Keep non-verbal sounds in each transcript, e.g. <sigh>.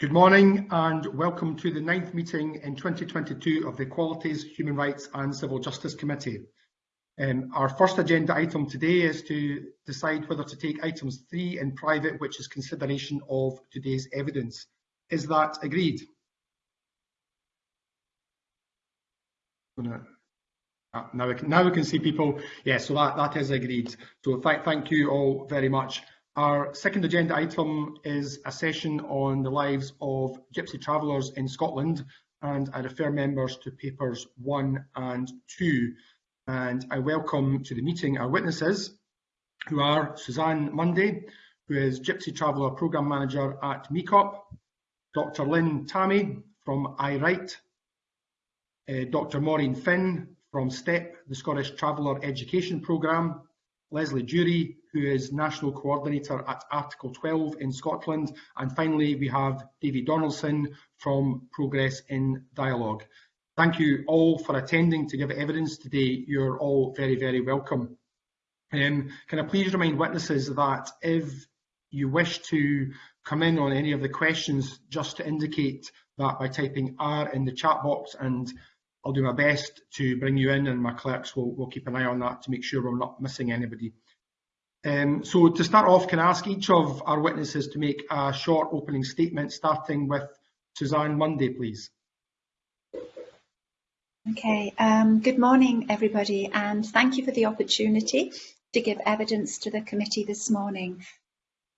Good morning and welcome to the ninth meeting in 2022 of the Equalities, Human Rights and Civil Justice Committee. Um, our first agenda item today is to decide whether to take items three in private, which is consideration of today's evidence. Is that agreed? Ah, now, we can, now we can see people. Yes, yeah, so that, that is agreed. So th thank you all very much. Our second agenda item is a session on the lives of Gypsy travellers in Scotland and I refer members to papers one and two. And I welcome to the meeting our witnesses who are Suzanne Munday, who is Gypsy Traveller Programme Manager at MECOPP, Dr Lynn Tammy from iWrite, uh, Dr Maureen Finn from STEP, the Scottish Traveller Education Programme, Leslie Drury, who is National Coordinator at Article 12 in Scotland. And finally, we have David Donaldson from Progress in Dialogue. Thank you all for attending to give evidence today. You're all very, very welcome. Um, can I please remind witnesses that if you wish to come in on any of the questions, just to indicate that by typing R in the chat box and I'll do my best to bring you in and my clerks will, will keep an eye on that to make sure we're not missing anybody. Um, so to start off, can I ask each of our witnesses to make a short opening statement, starting with Suzanne Munday, please. Okay, um, good morning, everybody, and thank you for the opportunity to give evidence to the committee this morning.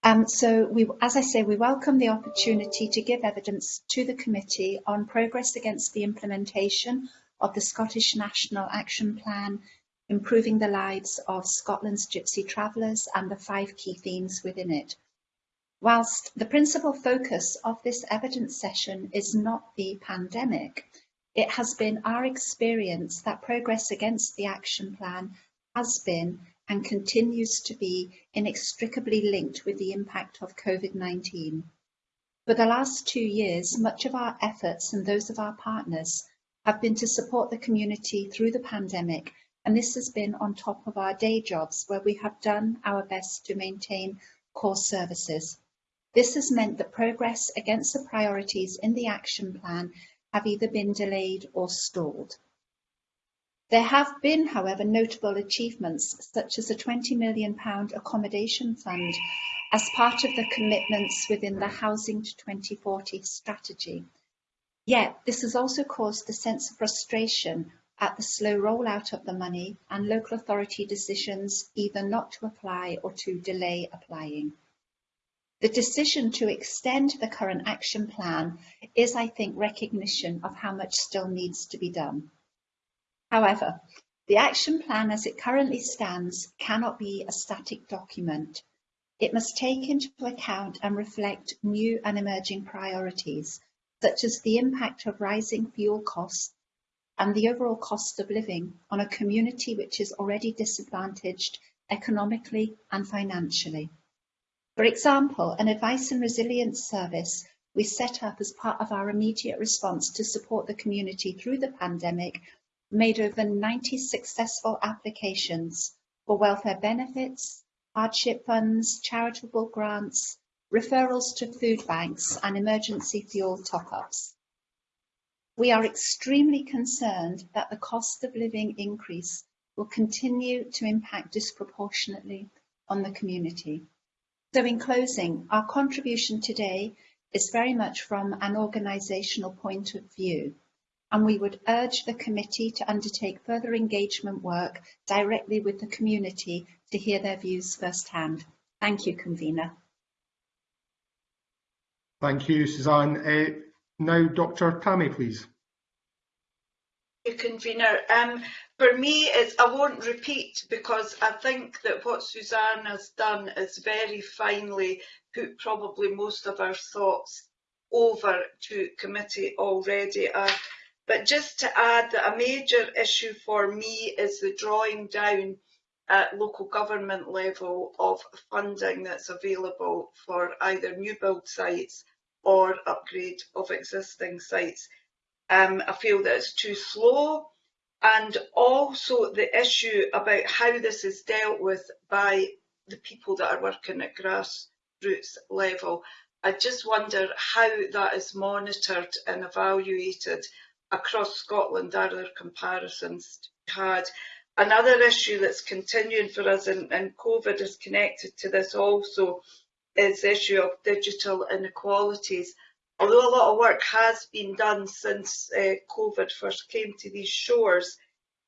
Um, so, we, as I say, we welcome the opportunity to give evidence to the committee on progress against the implementation of the Scottish National Action Plan, improving the lives of Scotland's gypsy travellers and the five key themes within it. Whilst the principal focus of this evidence session is not the pandemic, it has been our experience that progress against the action plan has been and continues to be inextricably linked with the impact of COVID-19. For the last two years, much of our efforts and those of our partners have been to support the community through the pandemic, and this has been on top of our day jobs where we have done our best to maintain core services. This has meant that progress against the priorities in the action plan have either been delayed or stalled. There have been, however, notable achievements, such as a £20 million accommodation fund as part of the commitments within the Housing to 2040 strategy. Yet, this has also caused a sense of frustration at the slow rollout of the money and local authority decisions either not to apply or to delay applying. The decision to extend the current action plan is, I think, recognition of how much still needs to be done. However, the action plan as it currently stands cannot be a static document. It must take into account and reflect new and emerging priorities, such as the impact of rising fuel costs and the overall cost of living on a community which is already disadvantaged economically and financially. For example, an advice and resilience service we set up as part of our immediate response to support the community through the pandemic made over 90 successful applications for welfare benefits, hardship funds, charitable grants, referrals to food banks and emergency fuel top-ups. We are extremely concerned that the cost of living increase will continue to impact disproportionately on the community. So in closing, our contribution today is very much from an organisational point of view and we would urge the committee to undertake further engagement work directly with the community to hear their views firsthand. Thank you, convener. Thank you, Suzanne. Uh, now, Dr. Tammy, please. Convener. Um, for me, it's, I won't repeat because I think that what Suzanne has done is very finely put probably most of our thoughts over to committee already. Uh, but just to add that a major issue for me is the drawing down at local government level of funding that's available for either new build sites or upgrade of existing sites. Um, I feel that it's too slow and also the issue about how this is dealt with by the people that are working at grassroots level. I just wonder how that is monitored and evaluated across Scotland. Are there comparisons had? Another issue that's continuing for us and, and COVID is connected to this also is the issue of digital inequalities. Although a lot of work has been done since uh, COVID first came to these shores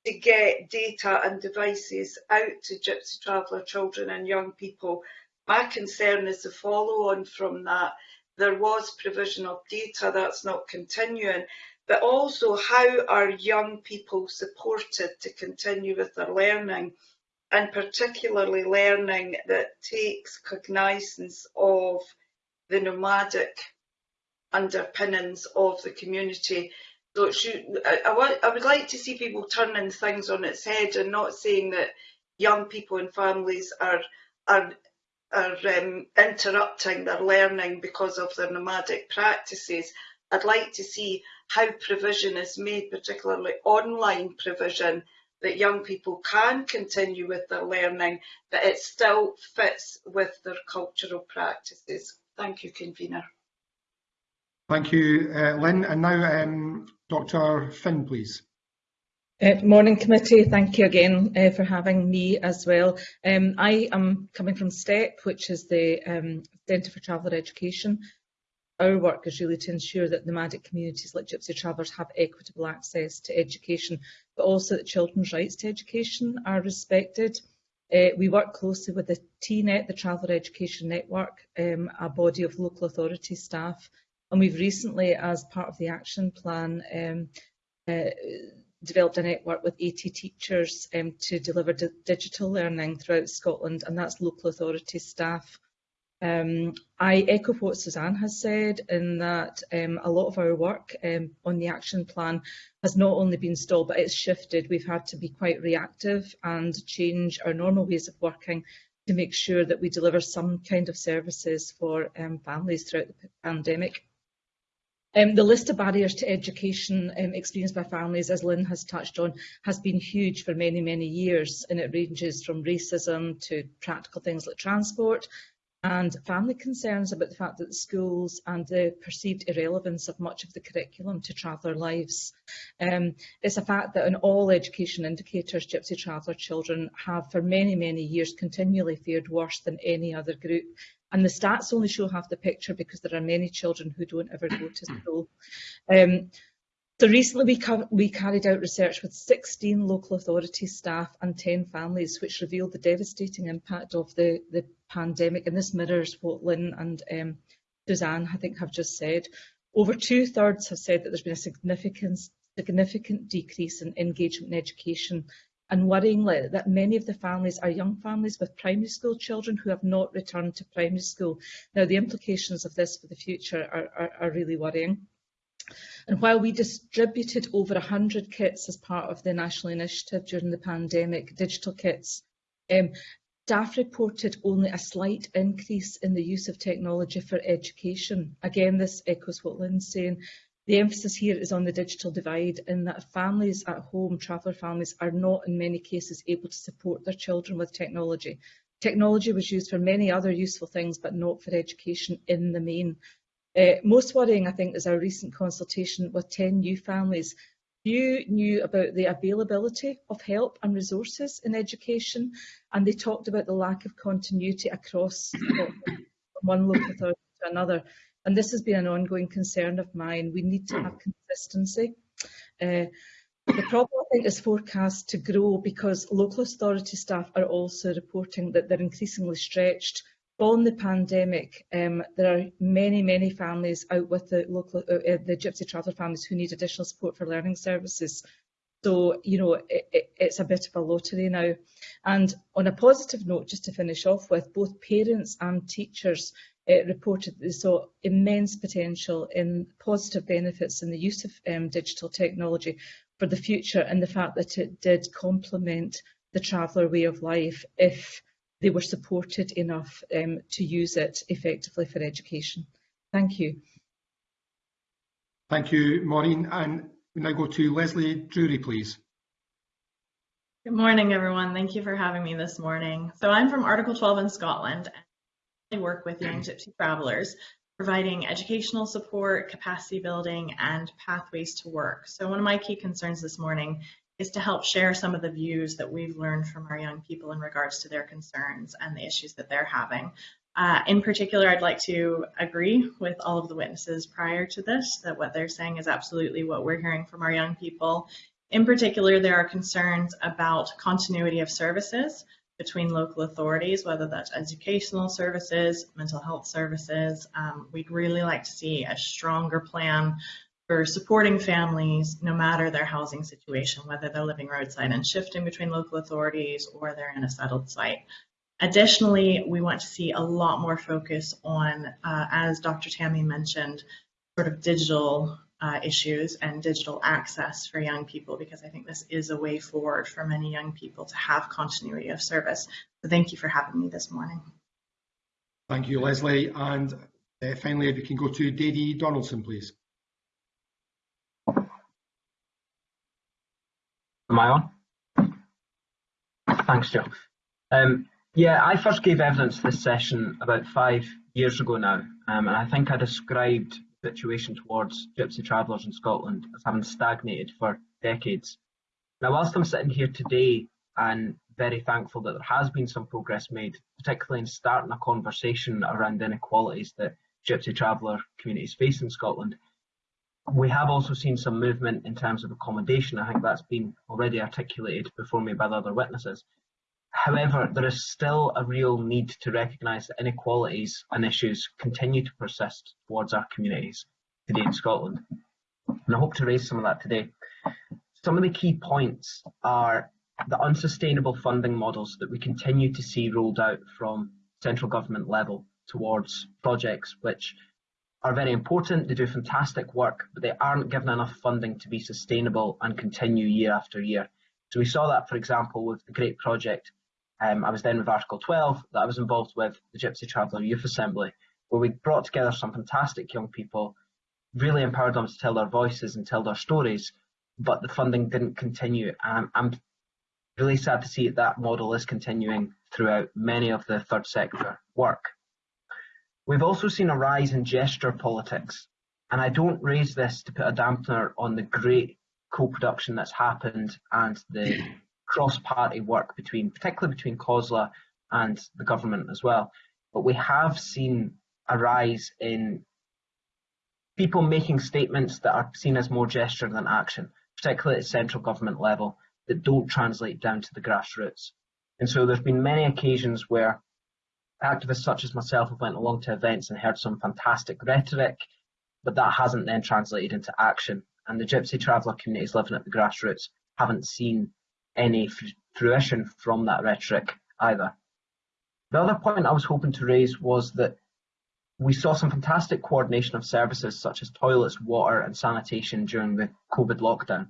to get data and devices out to Gypsy Traveller children and young people, my concern is the follow on from that. There was provision of data that's not continuing, but also how are young people supported to continue with their learning and particularly learning that takes cognizance of the nomadic underpinnings of the community. So should, I, I, want, I would like to see people turning things on its head and not saying that young people and families are are are um, interrupting their learning because of their nomadic practices. I'd like to see how provision is made, particularly online provision, that young people can continue with their learning, but it still fits with their cultural practices. Thank you, Convener. Thank you, uh, Lynn. And now um, Dr Finn, please. Uh, morning committee, thank you again uh, for having me as well. Um, I am coming from STEP, which is the um, Centre for Traveller Education. Our work is really to ensure that nomadic communities like Gypsy Travellers have equitable access to education, but also that children's rights to education are respected. Uh, we work closely with the TNET, the Traveller Education Network, um, a body of local authority staff, and we've recently, as part of the action plan, um, uh, developed a network with 80 teachers um, to deliver di digital learning throughout Scotland, and that's local authority staff. Um, I echo what Suzanne has said in that um, a lot of our work um, on the action plan has not only been stalled, but it's shifted. We've had to be quite reactive and change our normal ways of working to make sure that we deliver some kind of services for um, families throughout the pandemic. Um, the list of barriers to education um, experienced by families, as Lynn has touched on, has been huge for many, many years, and it ranges from racism to practical things like transport, and family concerns about the fact that the schools and the perceived irrelevance of much of the curriculum to traveller lives. Um, it's a fact that in all education indicators, Gypsy traveller children have for many, many years continually fared worse than any other group And the stats only show half the picture because there are many children who don't ever go to school. Um, so recently we, we carried out research with 16 local authority staff and 10 families which revealed the devastating impact of the, the pandemic and this mirrors what Lynn and um, Suzanne I think have just said. Over two thirds have said that there's been a significant, significant decrease in engagement in education and worryingly that many of the families are young families with primary school children who have not returned to primary school. Now, the implications of this for the future are, are, are really worrying. And while we distributed over 100 kits as part of the national initiative during the pandemic, digital kits, um, staff reported only a slight increase in the use of technology for education. Again, this echoes what Lynn's saying. The emphasis here is on the digital divide in that families at home, traveller families, are not in many cases able to support their children with technology. Technology was used for many other useful things, but not for education in the main. Uh, most worrying, I think, is our recent consultation with 10 new families. Few knew about the availability of help and resources in education, and they talked about the lack of continuity across <coughs> from one local authority to another. And this has been an ongoing concern of mine. We need to have consistency. Uh, the problem, I think, is forecast to grow because local authority staff are also reporting that they're increasingly stretched. on the pandemic, um, there are many, many families out with the local, uh, uh, the Gypsy Traveller families who need additional support for learning services. So, you know, it, it, it's a bit of a lottery now. And on a positive note, just to finish off with, both parents and teachers it reported that they saw immense potential in positive benefits in the use of um, digital technology for the future and the fact that it did complement the traveller way of life if they were supported enough um, to use it effectively for education. Thank you. Thank you, Maureen. And we now go to Leslie Drury, please. Good morning, everyone. Thank you for having me this morning. So I'm from Article 12 in Scotland work with young gypsy travelers. providing educational support, capacity building, and pathways to work. So one of my key concerns this morning is to help share some of the views that we've learned from our young people in regards to their concerns and the issues that they're having. Uh, in particular, I'd like to agree with all of the witnesses prior to this that what they're saying is absolutely what we're hearing from our young people. In particular, there are concerns about continuity of services between local authorities, whether that's educational services, mental health services. Um, we'd really like to see a stronger plan for supporting families no matter their housing situation, whether they're living roadside and shifting between local authorities or they're in a settled site. Additionally, we want to see a lot more focus on, uh, as Dr. Tammy mentioned, sort of digital uh, issues and digital access for young people, because I think this is a way forward for many young people to have continuity of service. So thank you for having me this morning. Thank you, Leslie. And uh, finally, if you can go to Davie Donaldson, please. Am I on? Thanks, Joe. Um, yeah, I first gave evidence for this session about five years ago now, um, and I think I described the situation towards gypsy travellers in Scotland as having stagnated for decades. Now, whilst I'm sitting here today and very thankful that there has been some progress made, particularly in starting a conversation around inequalities that gypsy traveller communities face in Scotland, we have also seen some movement in terms of accommodation. I think that's been already articulated before me by the other witnesses. However, there is still a real need to recognise that inequalities and issues continue to persist towards our communities today in Scotland. And I hope to raise some of that today. Some of the key points are the unsustainable funding models that we continue to see rolled out from central government level towards projects which are very important, they do fantastic work, but they aren't given enough funding to be sustainable and continue year after year. So we saw that, for example, with the great project um, I was then with Article 12 that I was involved with, the Gypsy Traveller Youth Assembly, where we brought together some fantastic young people, really empowered them to tell their voices and tell their stories, but the funding didn't continue. And I'm really sad to see that, that model is continuing throughout many of the third sector work. We've also seen a rise in gesture politics, and I don't raise this to put a dampener on the great co-production that's happened and the cross-party work between, particularly between COSLA and the government as well. But we have seen a rise in people making statements that are seen as more gesture than action, particularly at central government level, that don't translate down to the grassroots. And so there's been many occasions where activists such as myself have went along to events and heard some fantastic rhetoric, but that hasn't then translated into action. And the Gypsy Traveller communities living at the grassroots haven't seen any fruition from that rhetoric either. The other point I was hoping to raise was that we saw some fantastic coordination of services such as toilets, water and sanitation during the COVID lockdown.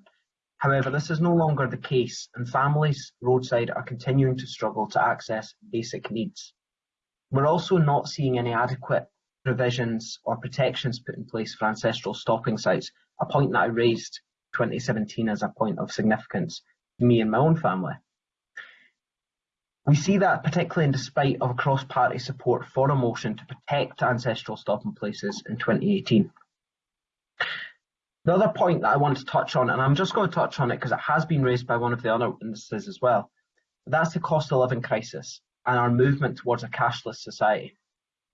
However, this is no longer the case and families roadside are continuing to struggle to access basic needs. We're also not seeing any adequate provisions or protections put in place for ancestral stopping sites, a point that I raised 2017 as a point of significance me and my own family. We see that particularly in despite of cross-party support for a motion to protect ancestral stopping places in 2018. The other point that I want to touch on, and I'm just going to touch on it because it has been raised by one of the other witnesses as well, that's the cost of living crisis and our movement towards a cashless society.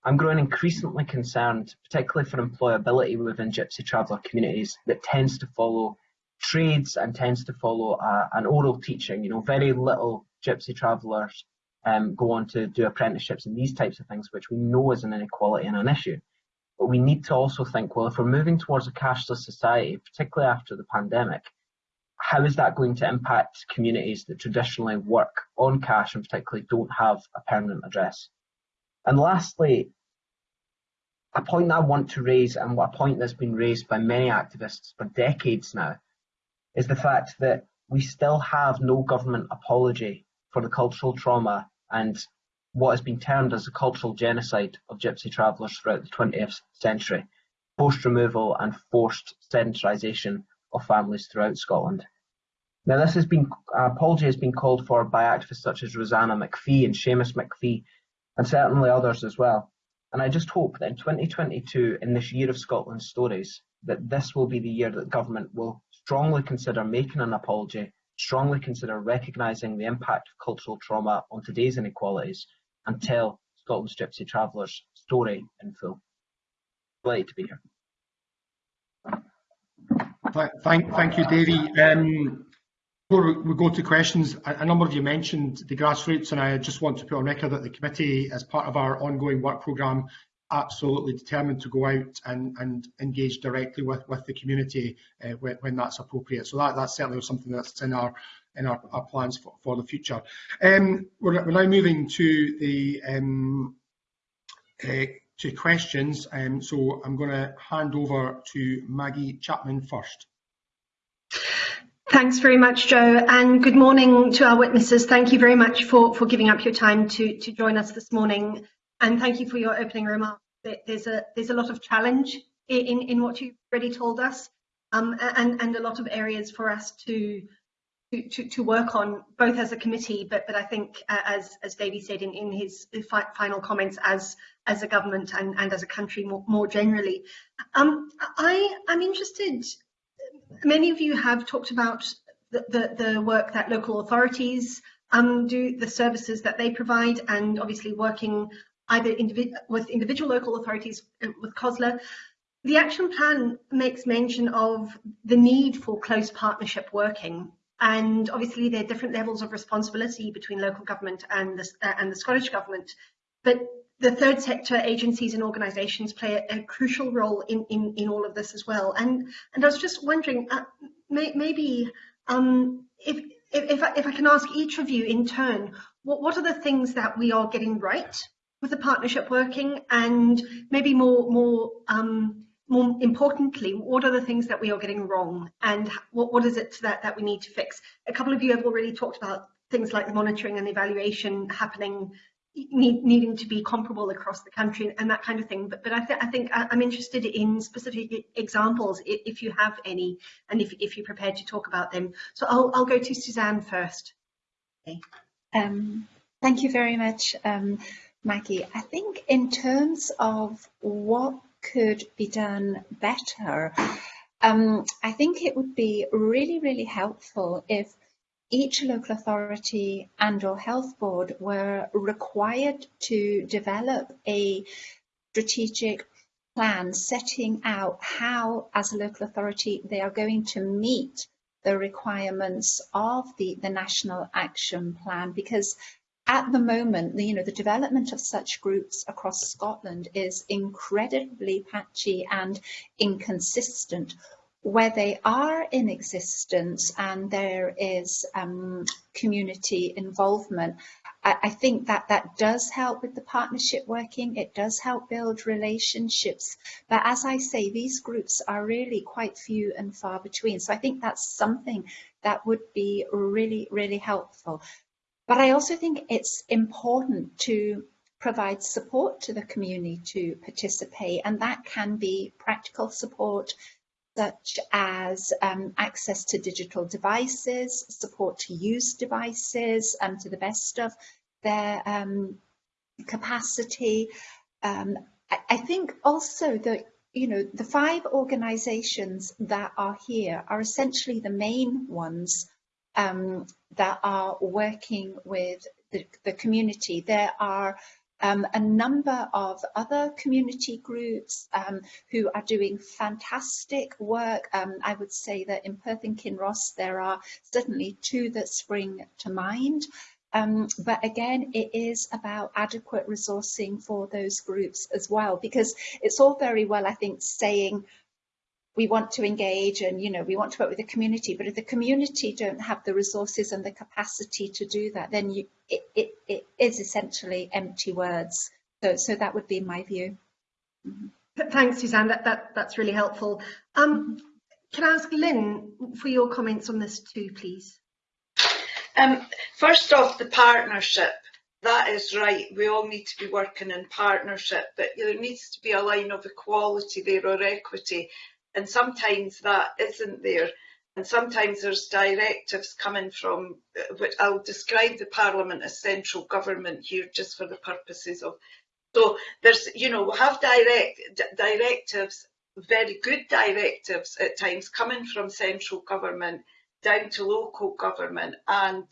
I'm growing increasingly concerned, particularly for employability within Gypsy traveller communities that tends to follow trades and tends to follow uh, an oral teaching. You know, very little Gypsy travellers um, go on to do apprenticeships and these types of things, which we know is an inequality and an issue. But we need to also think, well, if we're moving towards a cashless society, particularly after the pandemic, how is that going to impact communities that traditionally work on cash and particularly don't have a permanent address? And lastly, a point that I want to raise and a point that's been raised by many activists for decades now is the fact that we still have no government apology for the cultural trauma and what has been termed as the cultural genocide of gypsy travellers throughout the 20th century, post removal and forced sedentarisation of families throughout Scotland. Now, this has been uh, apology has been called for by activists such as Roseanna McPhee and Shamus McPhee, and certainly others as well. And I just hope that in 2022, in this year of Scotland's stories, that this will be the year that government will strongly consider making an apology, strongly consider recognising the impact of cultural trauma on today's inequalities, and tell Scotland's Gypsy Travellers' story in full. Delighted to be here. Thank, thank you, Davy. Um, before we go to questions, a, number of you mentioned the grassroots, and I just want to put on record that the committee, as part of our ongoing work programme, absolutely determined to go out and, and engage directly with, with the community uh, when, when, that's appropriate. So that, that's certainly something that's in our in our, our plans for, for the future. Um, we're, we're, now moving to the um, uh, to questions. Um, so I'm going to hand over to Maggie Chapman first. Thanks very much, Joe, and good morning to our witnesses. Thank you very much for, for giving up your time to, to join us this morning, and thank you for your opening remarks. There's a, there's a lot of challenge in, in what you've already told us, um, and, and a lot of areas for us to, to, to, work on, both as a committee, but, but I think, uh, as, as Davy said in, in his final comments, as, as a government and, and as a country more, more generally. Um, I, I'm interested, many of you have talked about the, the, the work that local authorities um, do, the services that they provide, and obviously working either individ with individual local authorities, uh, with COSLA. The action plan makes mention of the need for close partnership working and obviously there are different levels of responsibility between local government and the, uh, and the Scottish Government. But the third sector agencies and organisations play a, a, crucial role in, in, in all of this as well. And, and I was just wondering, uh, may, maybe um, if, if, if I, if, I, can ask each of you in turn, what, what are the things that we are getting right with the partnership working and maybe more, more um, more importantly, what are the things that we are getting wrong and what, what is it that, that we need to fix? A couple of you have already talked about things like the monitoring and evaluation happening, need, needing to be comparable across the country and that kind of thing. But, but I, th I think I'm interested in specific examples, if you have any, and if, if you're prepared to talk about them. So I'll, I'll go to Suzanne first. Okay. Um, thank you very much, um, Maggie. I think in terms of what could be done better, um, I think it would be really, really helpful if each local authority and or health board were required to develop a strategic plan setting out how, as a local authority, they are going to meet the requirements of the, the National Action Plan because at the moment, you know, the development of such groups across Scotland is incredibly patchy and inconsistent. Where they are in existence and there is um, community involvement, I, I think that that does help with the partnership working. It does help build relationships. But as I say, these groups are really quite few and far between. So I think that's something that would be really, really helpful. But I also think it's important to provide support to the community to participate, and that can be practical support such as um, access to digital devices, support to use devices um, to the best of their um, capacity. Um, I, I think also that you know the five organisations that are here are essentially the main ones um, that are working with the, the community. There are um, a number of other community groups um, who are doing fantastic work. Um, I would say that in Perth and Kinross there are certainly two that spring to mind. Um, but again, it is about adequate resourcing for those groups as well, because it's all very well, I think, saying we want to engage and you know we want to work with the community. But if the community don't have the resources and the capacity to do that then you it, it, it is essentially empty words. So so that would be my view. Mm -hmm. thanks suzanne. That, that that's really helpful. Um can i ask lynn for your comments on this too please? Um first off the partnership. That is right. We all need to be working in partnership, but there needs to be a line of equality there or equity and sometimes that isn't there. And sometimes there's directives coming from, which I'll describe the Parliament as central government here just for the purposes of So there's, you know, we have direct directives, very good directives at times coming from central government down to local government and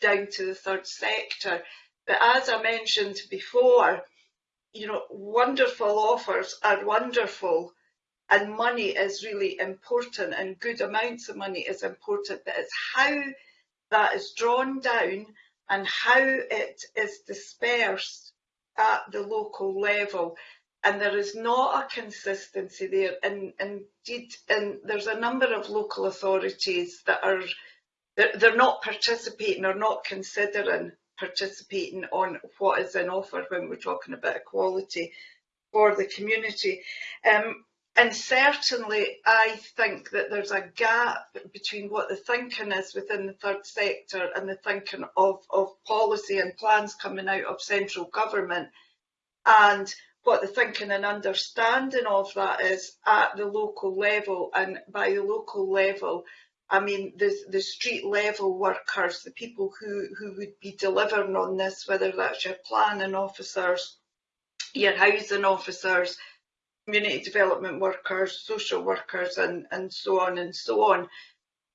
down to the third sector. But as I mentioned before, you know, wonderful offers are wonderful and money is really important and good amounts of money is important, but it's how that is drawn down and how it is dispersed at the local level. And there is not a consistency there. And indeed, and there's a number of local authorities that are they're, they're not participating or not considering participating on what is in offer when we're talking about equality for the community. Um, and certainly, I think that there's a gap between what the thinking is within the third sector and the thinking of, of policy and plans coming out of central government and what the thinking and understanding of that is at the local level. And by the local level, I mean the, the street level workers, the people who, who would be delivering on this, whether that's your planning officers, your housing officers, community development workers, social workers, and, and so on and so on.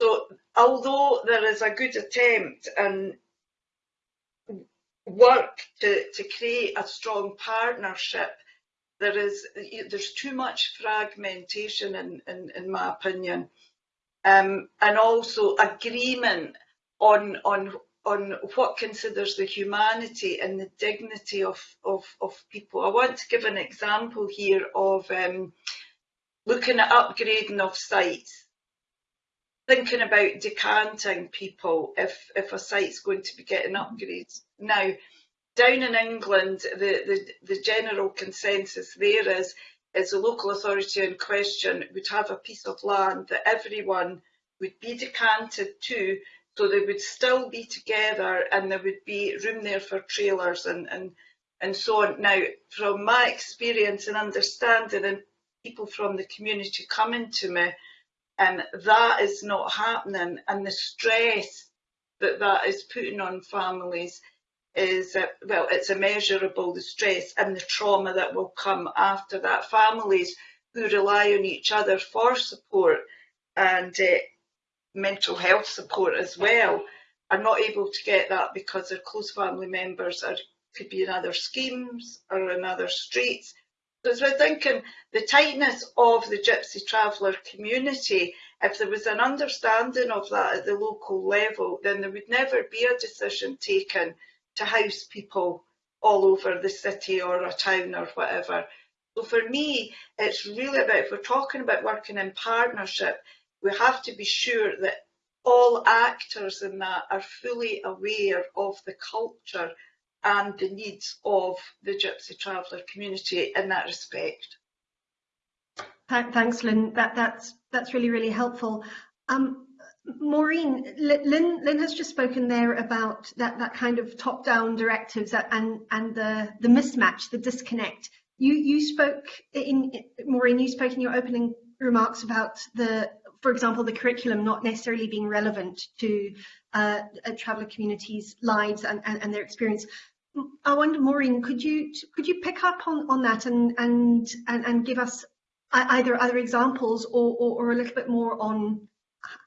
So although there is a good attempt and work to, to create a strong partnership, there is there's too much fragmentation in, in, in my opinion. Um, and also agreement on on on what considers the humanity and the dignity of, of, of people. I want to give an example here of um, looking at upgrading of sites, thinking about decanting people if, if a site's going to be getting upgrades. Now, down in England, the, the, the general consensus there is, is the local authority in question would have a piece of land that everyone would be decanted to so they would still be together and there would be room there for trailers and, and, and so on. Now, from my experience and understanding and people from the community coming to me, and um, that is not happening and the stress that that is putting on families is, uh, well, it's immeasurable, the stress and the trauma that will come after that. Families who rely on each other for support and uh, mental health support as well are not able to get that because their close family members are could be in other schemes or in other streets. So as we're thinking, the tightness of the Gypsy Traveller community, if there was an understanding of that at the local level, then there would never be a decision taken to house people all over the city or a town or whatever. So for me, it's really about, if we're talking about working in partnership, we have to be sure that all actors in that are fully aware of the culture and the needs of the Gypsy Traveller community in that respect. Thanks, Lynn. That, that's that's really really helpful. Um, Maureen, Lynn, Lynn has just spoken there about that that kind of top-down directives and and the the mismatch, the disconnect. You you spoke in Maureen. You spoke in your opening remarks about the for example, the curriculum not necessarily being relevant to uh, traveller communities' lives and, and, and, their experience. I wonder, Maureen, could you could you pick up on, on that and, and and and give us either other examples or, or, or a little bit more on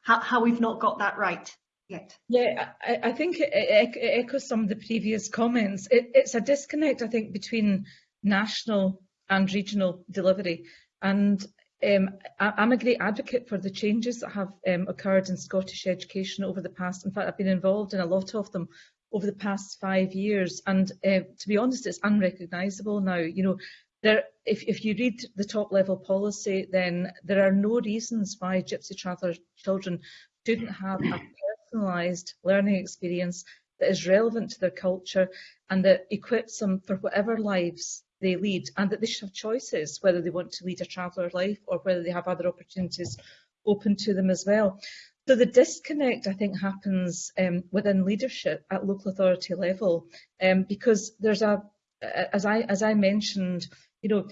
how, how we've not got that right yet? Yeah, I, I think it, it, echoes some of the previous comments. It, it's a disconnect, I think, between national and regional delivery. And um, I'm a great advocate for the changes that have um, occurred in Scottish education over the past, in fact I've been involved in a lot of them over the past five years. And uh, to be honest it's unrecognisable now, you know, there, if, if you read the top level policy then there are no reasons why Gypsy Traveller children shouldn't have a personalised learning experience that is relevant to their culture and that equips them for whatever lives they lead and that they should have choices whether they want to lead a traveller life or whether they have other opportunities open to them as well. So the disconnect, I think, happens um, within leadership at local authority level um, because there's a, as I, as I mentioned, you know,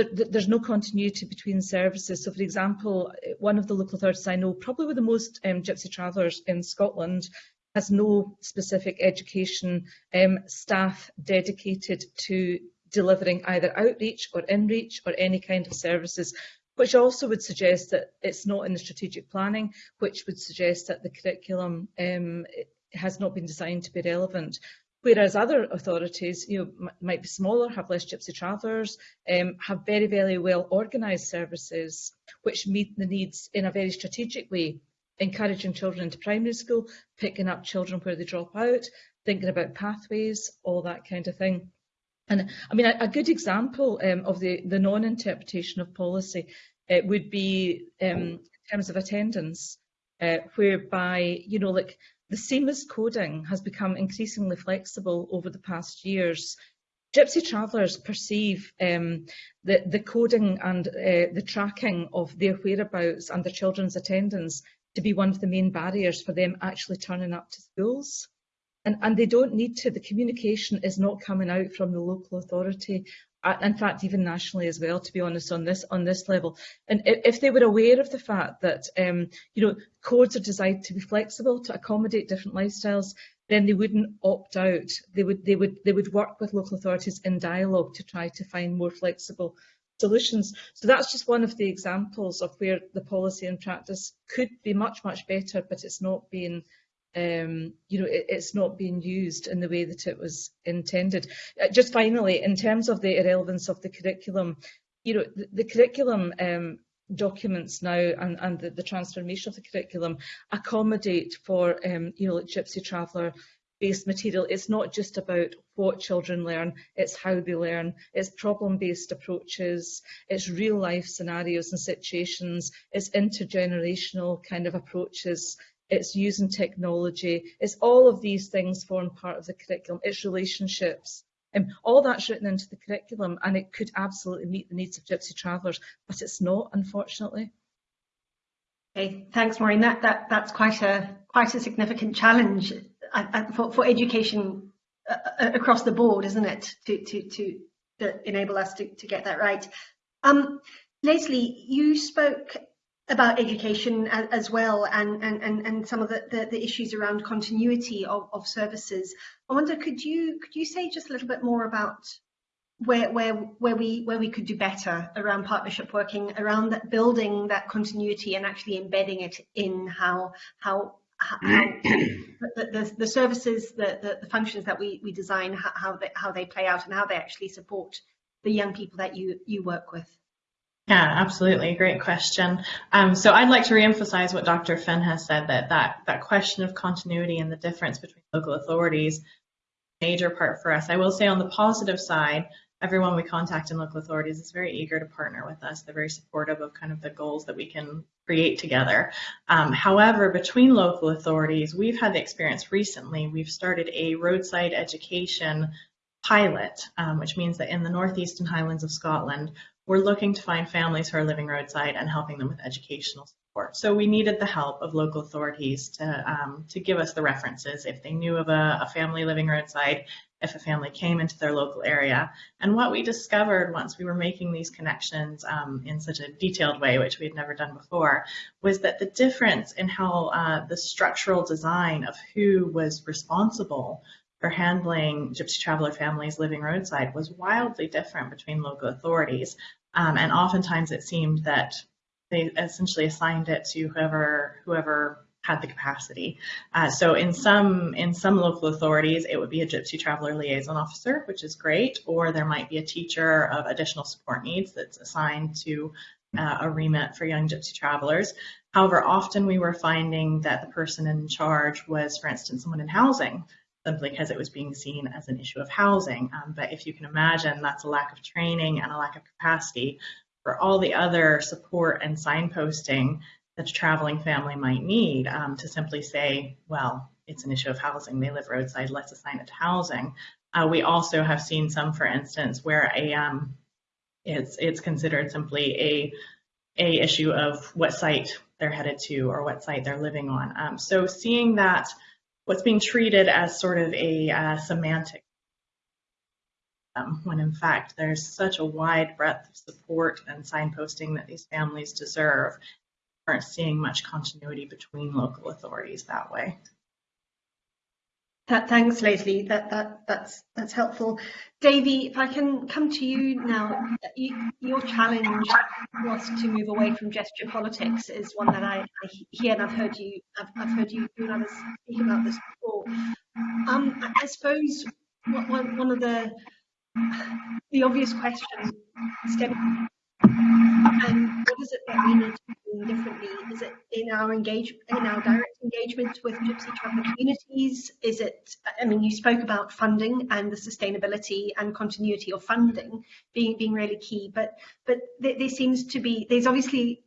there's no continuity between services. So, for example, one of the local authorities I know, probably with the most um, gypsy travellers in Scotland, has no specific education um, staff dedicated to delivering either outreach or inreach or any kind of services which also would suggest that it's not in the strategic planning, which would suggest that the curriculum um, has not been designed to be relevant. Whereas other authorities, you know, might be smaller, have less gypsy travellers, um, have very, very well organised services which meet the needs in a very strategic way, encouraging children into primary school, picking up children where they drop out, thinking about pathways, all that kind of thing. And I mean, a, a good example um, of the, the non-interpretation of policy would be um, in terms of attendance, uh, whereby, you know, like the SEEMIS coding has become increasingly flexible over the past years. Gypsy travellers perceive um, the, the coding and uh, the tracking of their whereabouts and their children's attendance to be one of the main barriers for them actually turning up to schools. And, and they don't need to. The communication is not coming out from the local authority. Uh, in fact, even nationally as well, to be honest, on this on this level. And if they were aware of the fact that um, you know codes are designed to be flexible to accommodate different lifestyles, then they wouldn't opt out. They would they would they would work with local authorities in dialogue to try to find more flexible solutions. So that's just one of the examples of where the policy and practice could be much, much better, but it's not being um, you know, it, it's not being used in the way that it was intended. Uh, just finally, in terms of the irrelevance of the curriculum, you know, the, the curriculum um, documents now and, and the, the transformation of the curriculum accommodate for, um, you know, like Gypsy Traveller based material. It's not just about what children learn, it's how they learn, it's problem-based approaches, it's real life scenarios and situations, it's intergenerational kind of approaches it's using technology, it's all of these things form part of the curriculum, it's relationships. Um, all that's written into the curriculum and it could absolutely meet the needs of Gypsy travellers, but it's not, unfortunately. Okay, thanks, Maureen. That, that, that's quite a, quite a significant challenge for, for education uh, across the board, isn't it, to, to, to, to enable us to, to get that right. Um, Leslie, you spoke about education as, as well and, and, and some of the, the, the issues around continuity of, of services. I wonder, could you could you say just a little bit more about where where where we where we could do better around partnership working around that building that continuity and actually embedding it in how how how the, the, the, services, the, the, the, functions that we, we design, how they, how they play out and how they actually support the young people that you, you work with. Yeah, absolutely. Great question. Um, so I'd like to reemphasize what Dr. Finn has said that, that that question of continuity and the difference between local authorities major part for us. I will say on the positive side, everyone we contact in local authorities is very eager to partner with us. They're very supportive of kind of the goals that we can create together. Um, however, between local authorities, we've had the experience recently, we've started a roadside education pilot, um, which means that in the northeastern highlands of Scotland, we're looking to find families who are living roadside and helping them with educational support. So we needed the help of local authorities to, um, to give us the references if they knew of a, a family living roadside, if a family came into their local area. And what we discovered once we were making these connections um, in such a detailed way, which we had never done before, was that the difference in how uh, the structural design of who was responsible for handling gypsy traveler families living roadside was wildly different between local authorities. Um, and oftentimes it seemed that they essentially assigned it to whoever whoever had the capacity. Uh, so in some in some local authorities, it would be a Gypsy Traveler Liaison Officer, which is great, or there might be a teacher of additional support needs that's assigned to uh, a remit for young Gypsy travelers. However, often we were finding that the person in charge was, for instance, someone in housing simply because it was being seen as an issue of housing. Um, but if you can imagine, that's a lack of training and a lack of capacity for all the other support and signposting that a traveling family might need um, to simply say, well, it's an issue of housing. They live roadside. Let's assign it to housing. Uh, we also have seen some, for instance, where a um, it's it's considered simply a a issue of what site they're headed to or what site they're living on. Um, so seeing that what's being treated as sort of a uh, semantic um, when in fact there's such a wide breadth of support and signposting that these families deserve aren't seeing much continuity between local authorities that way. That, thanks, Leslie. That, that, that's, that's helpful. Davy, if I can come to you now, you, your challenge was to move away from gesture politics is one that I, I hear and I've heard you, I've, I've heard you, you and others speak about this before. Um, I, I suppose one, one of the the obvious question stemming and what is it that we need to do differently? Is it in our engage in our direct engagement with gypsy traveller communities? Is it? I mean, you spoke about funding and the sustainability and continuity of funding being being really key, but but there, seems to be there's obviously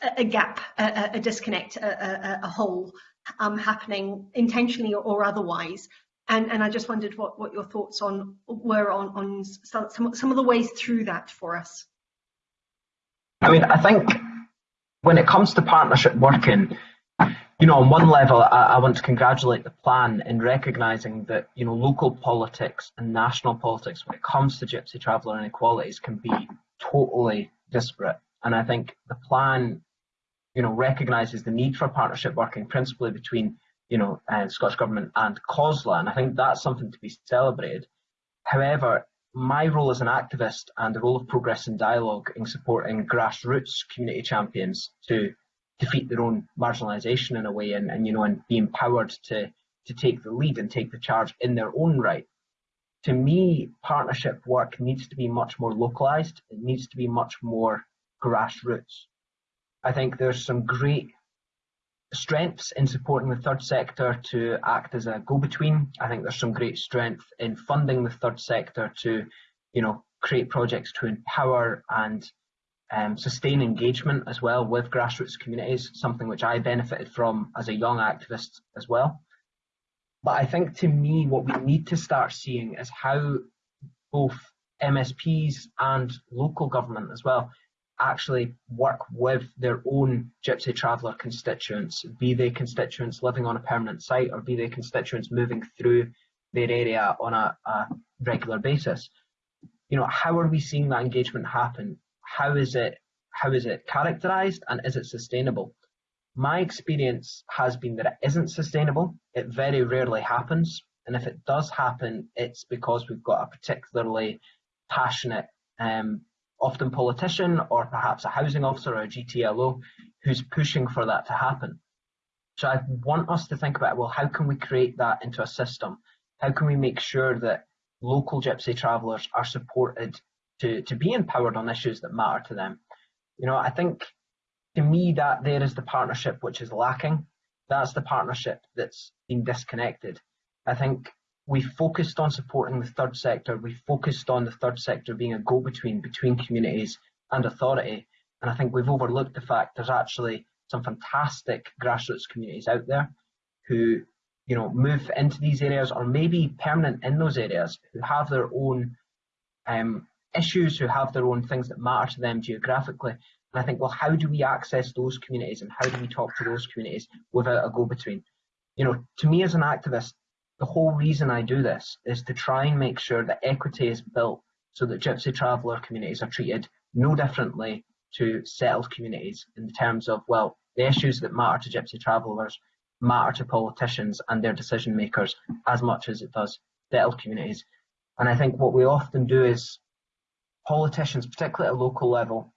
a, a gap, a, a disconnect, a, a hole um, happening intentionally or otherwise. And, and, I just wondered what, what your thoughts on were on, on some, some of the ways through that for us. I mean, I think when it comes to partnership working, you know, on one level, I, I, want to congratulate the plan in recognising that, you know, local politics and national politics, when it comes to gypsy traveller inequalities, can be totally disparate. And I think the plan, you know, recognises the need for partnership working principally between, you know, uh, Scottish Government and COSLA. And I think that's something to be celebrated. However, my role as an activist and the role of progress and dialogue in supporting grassroots community champions to defeat their own marginalisation in a way and, and you know and be empowered to to take the lead and take the charge in their own right. To me, partnership work needs to be much more localised. It needs to be much more grassroots. I think there's some great strengths in supporting the third sector to act as a go-between. I think there's some great strength in funding the third sector to, you know, create projects to empower and um, sustain engagement as well with grassroots communities, something which I benefited from as a young activist as well. But I think to me, what we need to start seeing is how both MSPs and local government as well actually work with their own gypsy traveller constituents, be they constituents living on a permanent site or be they constituents moving through their area on a, a regular basis. You know, how are we seeing that engagement happen? How is it how is it characterized and is it sustainable? My experience has been that it isn't sustainable. It very rarely happens. And if it does happen, it's because we've got a particularly passionate um, often politician or perhaps a housing officer or a GTLO who's pushing for that to happen. So I want us to think about, well, how can we create that into a system? How can we make sure that local gypsy travellers are supported to, to be empowered on issues that matter to them? You know, I think to me that there is the partnership which is lacking. That's the partnership that's been disconnected. I think we focused on supporting the third sector. We focused on the third sector being a go-between between communities and authority. And I think we've overlooked the fact there's actually some fantastic grassroots communities out there who, you know, move into these areas or maybe permanent in those areas who have their own um, issues, who have their own things that matter to them geographically. And I think, well, how do we access those communities and how do we talk to those communities without a go-between? You know, to me as an activist, the whole reason I do this is to try and make sure that equity is built so that gypsy traveller communities are treated no differently to settled communities in terms of, well, the issues that matter to gypsy travellers matter to politicians and their decision makers as much as it does settled communities. And I think what we often do is politicians, particularly at a local level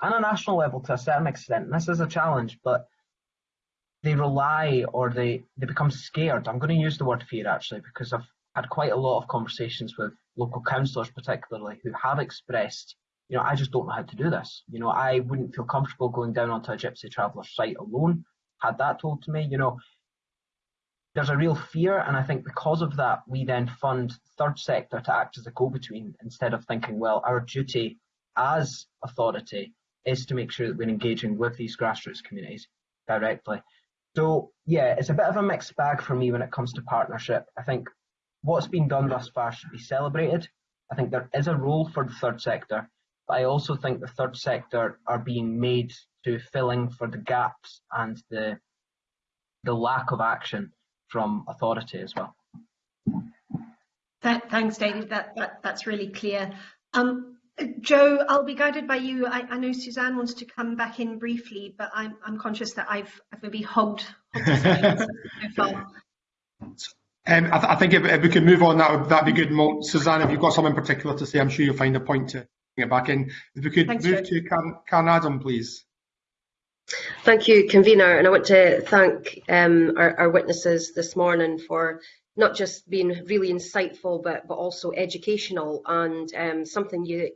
and a national level to a certain extent, and this is a challenge, but they rely or they, they become scared. I'm going to use the word fear actually because I've had quite a lot of conversations with local councillors particularly who have expressed, you know, I just don't know how to do this. You know, I wouldn't feel comfortable going down onto a gypsy traveller site alone. Had that told to me, you know, there's a real fear and I think because of that we then fund third sector to act as a go-between instead of thinking, well, our duty as authority is to make sure that we're engaging with these grassroots communities directly. So yeah, it's a bit of a mixed bag for me when it comes to partnership. I think what's been done thus far should be celebrated. I think there is a role for the third sector, but I also think the third sector are being made to filling for the gaps and the the lack of action from authority as well. Thanks, David. That, that that's really clear. Um, Joe, I'll be guided by you. I, I, know Suzanne wants to come back in briefly, but I'm, I'm conscious that I've, I've maybe hogged, hogged <laughs> so. Um, I, th I, think if, if, we can move on, that would that'd be good. Mo Suzanne, if you've got something particular to say, I'm sure you'll find a point to bring it back in. If we could Thanks, move to Karen, Karen Adam, please. Thank you, convener, and I want to thank um, our, our, witnesses this morning for not just being really insightful, but but also educational. And um, something you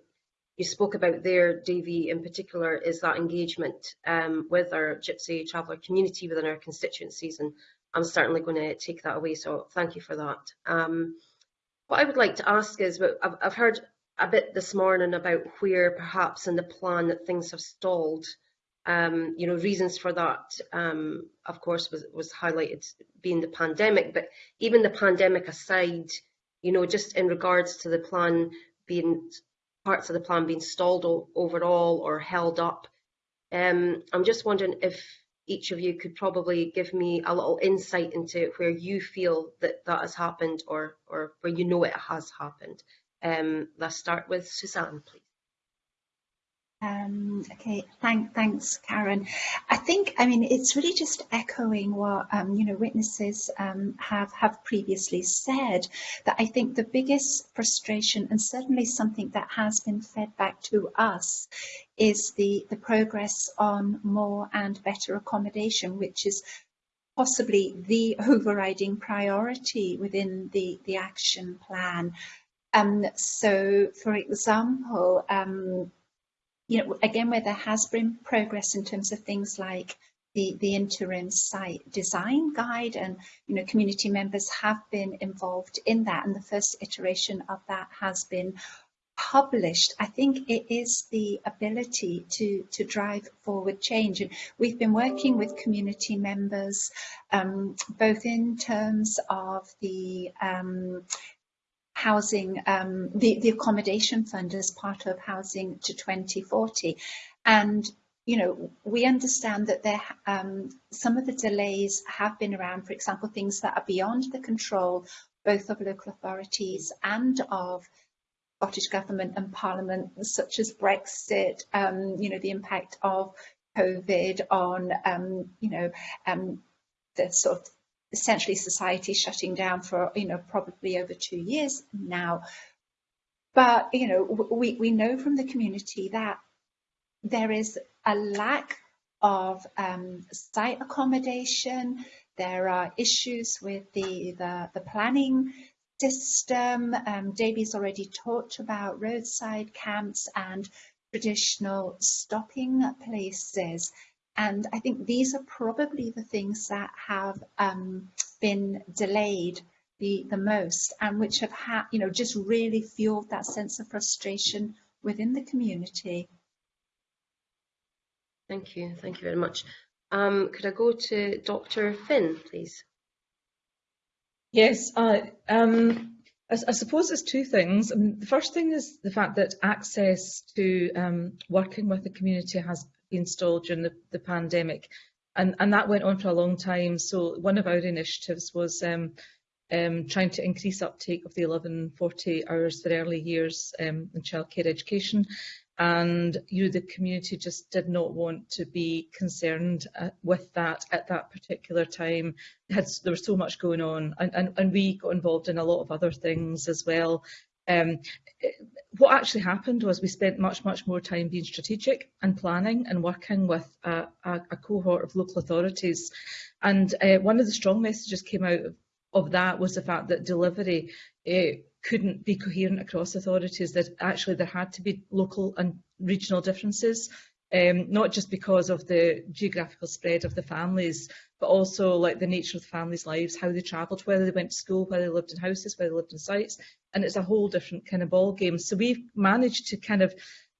you spoke about there, Davie, in particular, is that engagement um, with our Gypsy Traveller community within our constituencies, and I'm certainly going to take that away. So thank you for that. Um, what I would like to ask is, I've, I've heard a bit this morning about where perhaps in the plan that things have stalled. Um, you know, reasons for that, um, of course, was, was highlighted being the pandemic, but even the pandemic aside, you know, just in regards to the plan being, parts of the plan being stalled overall or held up, um, I'm just wondering if each of you could probably give me a little insight into where you feel that that has happened or, or where you know it has happened. Um, let's start with Suzanne, please. Um, okay, thank, thanks, Karen. I think, I mean, it's really just echoing what, um, you know, witnesses um, have, have previously said, that I think the biggest frustration and certainly something that has been fed back to us is the, the progress on more and better accommodation, which is possibly the <laughs> overriding priority within the, the action plan. Um, so, for example, um, you know, again, where there has been progress in terms of things like the, the interim site design guide and, you know, community members have been involved in that. And the first iteration of that has been published. I think it is the ability to, to drive forward change. And we've been working with community members, um, both in terms of the um, housing, um, the, the accommodation fund as part of Housing to 2040. And you know, we understand that there um, some of the delays have been around, for example, things that are beyond the control both of local authorities and of Scottish Government and Parliament, such as Brexit, um, you know, the impact of COVID on, um, you know, um, the sort of essentially society shutting down for, you know, probably over two years now. But, you know, we, we know from the community that there is a lack of um, site accommodation. There are issues with the, the, the planning system. Um, Davie's already talked about roadside camps and traditional stopping places. And I think these are probably the things that have um, been delayed the, the most and which have had, you know, just really fueled that sense of frustration within the community. Thank you. Thank you very much. Um, could I go to Dr. Finn, please? Yes, uh, um, I, I, suppose there's two things. I mean, the first thing is the fact that access to um, working with the community has installed during the, the pandemic. And, and that went on for a long time. So one of our initiatives was um, um, trying to increase uptake of the 1140 hours for early years um, in childcare education. And you, the community, just did not want to be concerned uh, with that at that particular time. Had, there was so much going on, and, and, and we got involved in a lot of other things as well, Um, what actually happened was we spent much, much more time being strategic and planning and working with a, a, a cohort of local authorities. And uh, one of the strong messages came out of, of that was the fact that delivery uh, couldn't be coherent across authorities, that actually there had to be local and regional differences um, not just because of the geographical spread of the families, but also like the nature of the families' lives, how they travelled, whether they went to school, whether they lived in houses, whether they lived in sites, and it's a whole different kind of ball game. So we've managed to kind of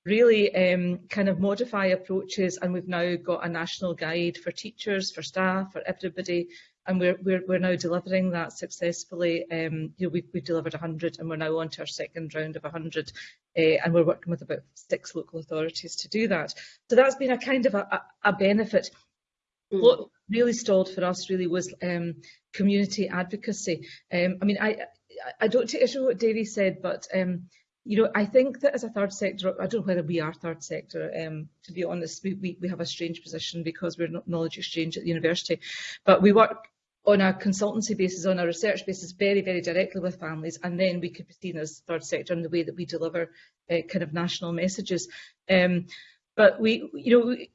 really um, kind of modify approaches, and we've now got a national guide for teachers, for staff, for everybody and we're, we're, we're now delivering that successfully. Um, you know, we've, we've delivered 100 and we're now on to our second round of 100 uh, and we're working with about six local authorities to do that. So that's been a kind of a, a, a benefit. Mm. What really stalled for us really was um, community advocacy. Um, I mean, I, I don't take issue with what Davie said, but um, you know, I think that as a third sector, I don't know whether we are third sector, um, to be honest, we, we, we have a strange position because we're not knowledge exchange at the university, but we work on a consultancy basis, on a research basis, very, very directly with families, and then we could be seen as third sector in the way that we deliver uh, kind of national messages. Um, but we, you know, we,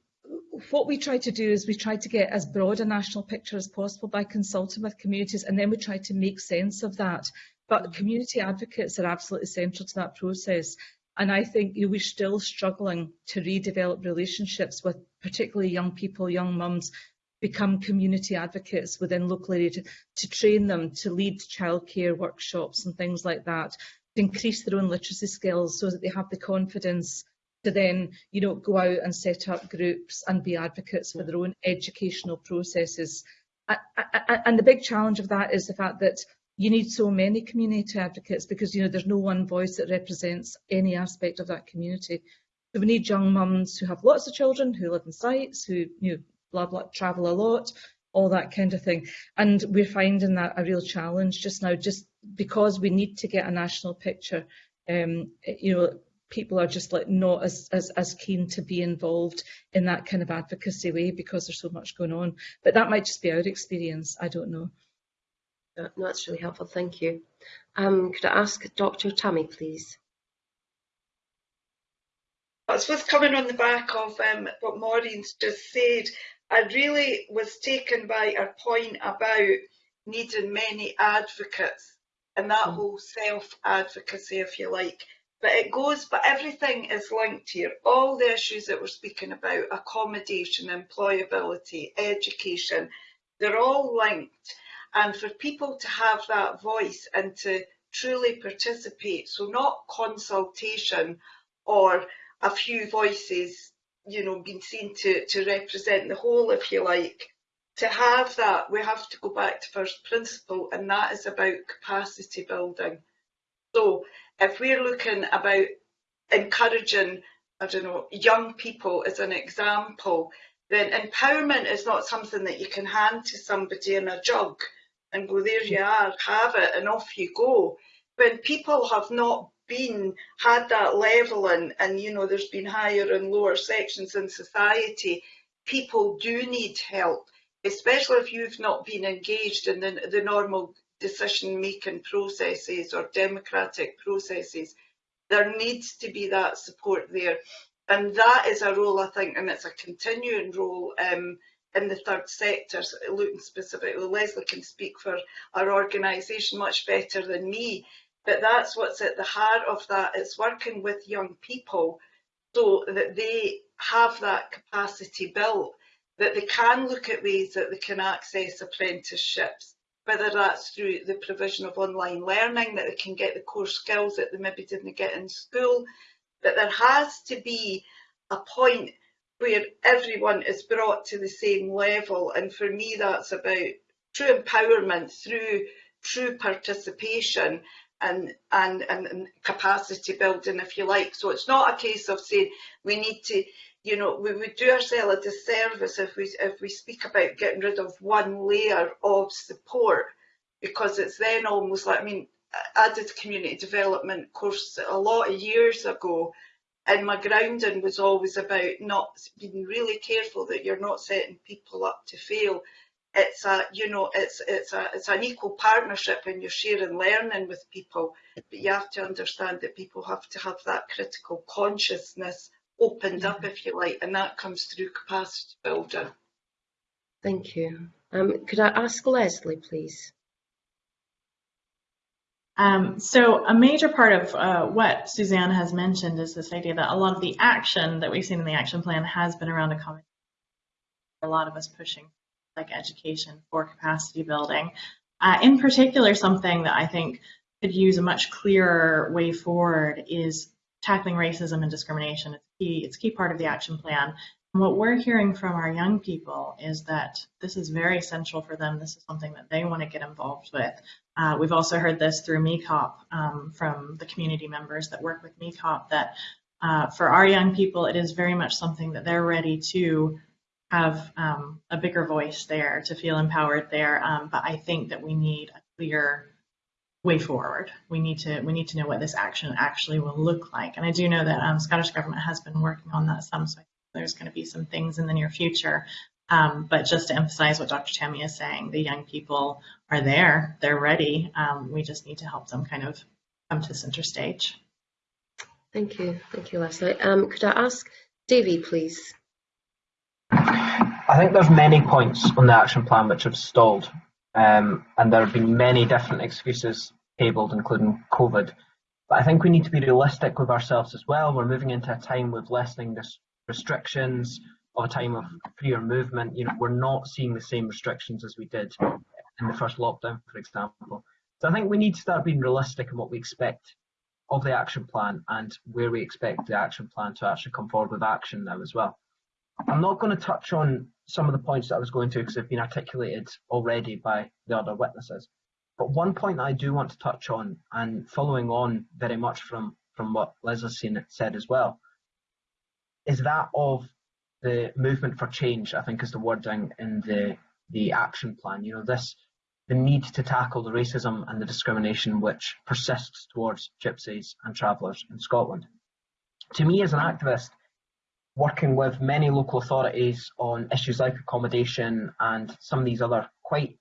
what we try to do is we try to get as broad a national picture as possible by consulting with communities, and then we try to make sense of that. But community advocates are absolutely central to that process. And I think you know, we're still struggling to redevelop relationships with particularly young people, young mums, become community advocates within local area to, to train them to lead childcare workshops and things like that, to increase their own literacy skills so that they have the confidence to then, you know, go out and set up groups and be advocates for their own educational processes. And the big challenge of that is the fact that you need so many community advocates because, you know, there's no one voice that represents any aspect of that community. So we need young mums who have lots of children, who live in sites, who, you know, blah, blah, travel a lot, all that kind of thing. And we're finding that a real challenge just now, just because we need to get a national picture. Um, you know, people are just like not as, as, as keen to be involved in that kind of advocacy way because there's so much going on. But that might just be our experience. I don't know. No, that's really helpful. Thank you. Um, could I ask Dr. Tammy, please? I suppose coming on the back of um, what Maureen's just said, I really was taken by her point about needing many advocates and that mm. whole self-advocacy, if you like. But it goes, but everything is linked here. All the issues that we're speaking about, accommodation, employability, education, they're all linked. And for people to have that voice and to truly participate, so not consultation or a few voices you know, been seen to, to represent the whole, if you like. To have that, we have to go back to first principle, and that is about capacity building. So if we're looking about encouraging, I don't know, young people as an example, then empowerment is not something that you can hand to somebody in a jug and go, there you are, have it, and off you go. When people have not been had that level and and you know there's been higher and lower sections in society people do need help especially if you've not been engaged in the, the normal decision making processes or democratic processes. There needs to be that support there. And that is a role i think and it's a continuing role um, in the third sector, looking specifically, Leslie can speak for our organisation much better than me, but that's what's at the heart of that. It's working with young people so that they have that capacity built, that they can look at ways that they can access apprenticeships, whether that's through the provision of online learning, that they can get the core skills that they maybe didn't get in school. But there has to be a point where everyone is brought to the same level. And for me, that's about true empowerment through true participation and, and, and capacity building, if you like. So it's not a case of saying we need to, you know, we would do ourselves a disservice if we, if we speak about getting rid of one layer of support, because it's then almost like, I mean, I did community development course a lot of years ago, and my grounding was always about not being really careful that you're not setting people up to fail it's a you know it's it's a it's an equal partnership and you're sharing learning with people but you have to understand that people have to have that critical consciousness opened up if you like and that comes through capacity building thank you um, could i ask leslie please um, so a major part of uh, what Suzanne has mentioned is this idea that a lot of the action that we've seen in the action plan has been around accommodation. A lot of us pushing like education for capacity building. Uh, in particular, something that I think could use a much clearer way forward is tackling racism and discrimination. It's key. It's key part of the action plan. And what we're hearing from our young people is that this is very essential for them. This is something that they want to get involved with. Uh, we've also heard this through MECOPP um, from the community members that work with MECOPP that uh, for our young people, it is very much something that they're ready to have um, a bigger voice there, to feel empowered there. Um, but I think that we need a clear way forward. We need to we need to know what this action actually will look like. And I do know that um, Scottish Government has been working on that some, so there's going to be some things in the near future Um, but just to emphasize what Dr. Tammy is saying, the young people are there, they're ready. Um, we just need to help them kind of come to center stage. Thank you. Thank you, Leslie. Um, could I ask Davie, please? I think there's many points on the action plan which have stalled, um, and there have been many different excuses tabled, including COVID. But I think we need to be realistic with ourselves as well. We're moving into a time with lessening restrictions, of a time of freer movement. You know, we're not seeing the same restrictions as we did in the first lockdown, for example. So I think we need to start being realistic in what we expect of the action plan and where we expect the action plan to actually come forward with action now as well. I'm not going to touch on some of the points that I was going to because they've been articulated already by the other witnesses. But one point I do want to touch on, and following on very much from, from what Liz has said as well, is that of the movement for change, I think is the wording in the, the action plan. You know, this the need to tackle the racism and the discrimination which persists towards gypsies and travellers in Scotland. To me as an activist, working with many local authorities on issues like accommodation and some of these other quite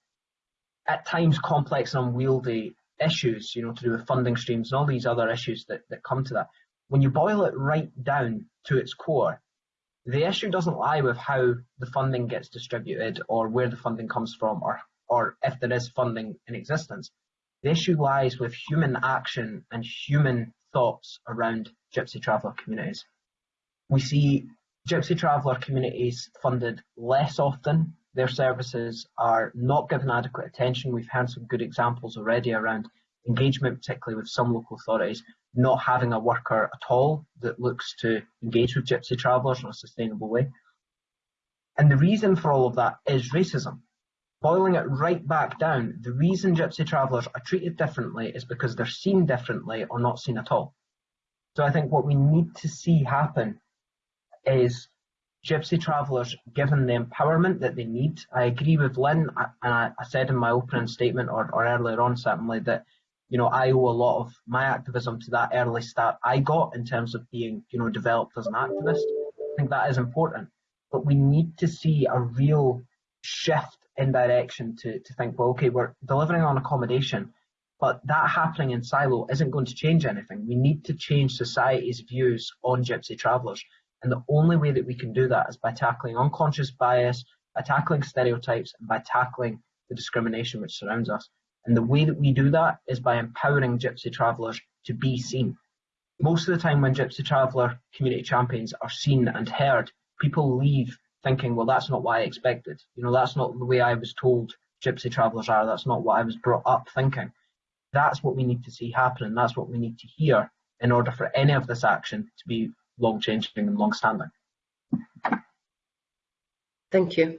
at times complex and unwieldy issues, you know, to do with funding streams and all these other issues that, that come to that. When you boil it right down to its core, the issue doesn't lie with how the funding gets distributed or where the funding comes from or or if there is funding in existence. The issue lies with human action and human thoughts around Gypsy traveller communities. We see Gypsy traveller communities funded less often. Their services are not given adequate attention. We've had some good examples already around engagement, particularly with some local authorities, not having a worker at all that looks to engage with Gypsy travellers in a sustainable way. And the reason for all of that is racism boiling it right back down, the reason gypsy travellers are treated differently is because they're seen differently or not seen at all. So I think what we need to see happen is gypsy travellers given the empowerment that they need. I agree with Lynn, and I, I said in my opening statement or, or earlier on certainly that you know I owe a lot of my activism to that early start I got in terms of being you know developed as an activist. I think that is important, but we need to see a real shift in direction to, to think, well, okay, we're delivering on accommodation, but that happening in silo isn't going to change anything. We need to change society's views on gypsy travellers. And the only way that we can do that is by tackling unconscious bias, by tackling stereotypes, and by tackling the discrimination which surrounds us. And the way that we do that is by empowering gypsy travellers to be seen. Most of the time when gypsy traveller community champions are seen and heard, people leave thinking, well, that's not what I expected. You know, that's not the way I was told gypsy travellers are. That's not what I was brought up thinking. That's what we need to see happen, and that's what we need to hear in order for any of this action to be long changing and long standing. Thank you.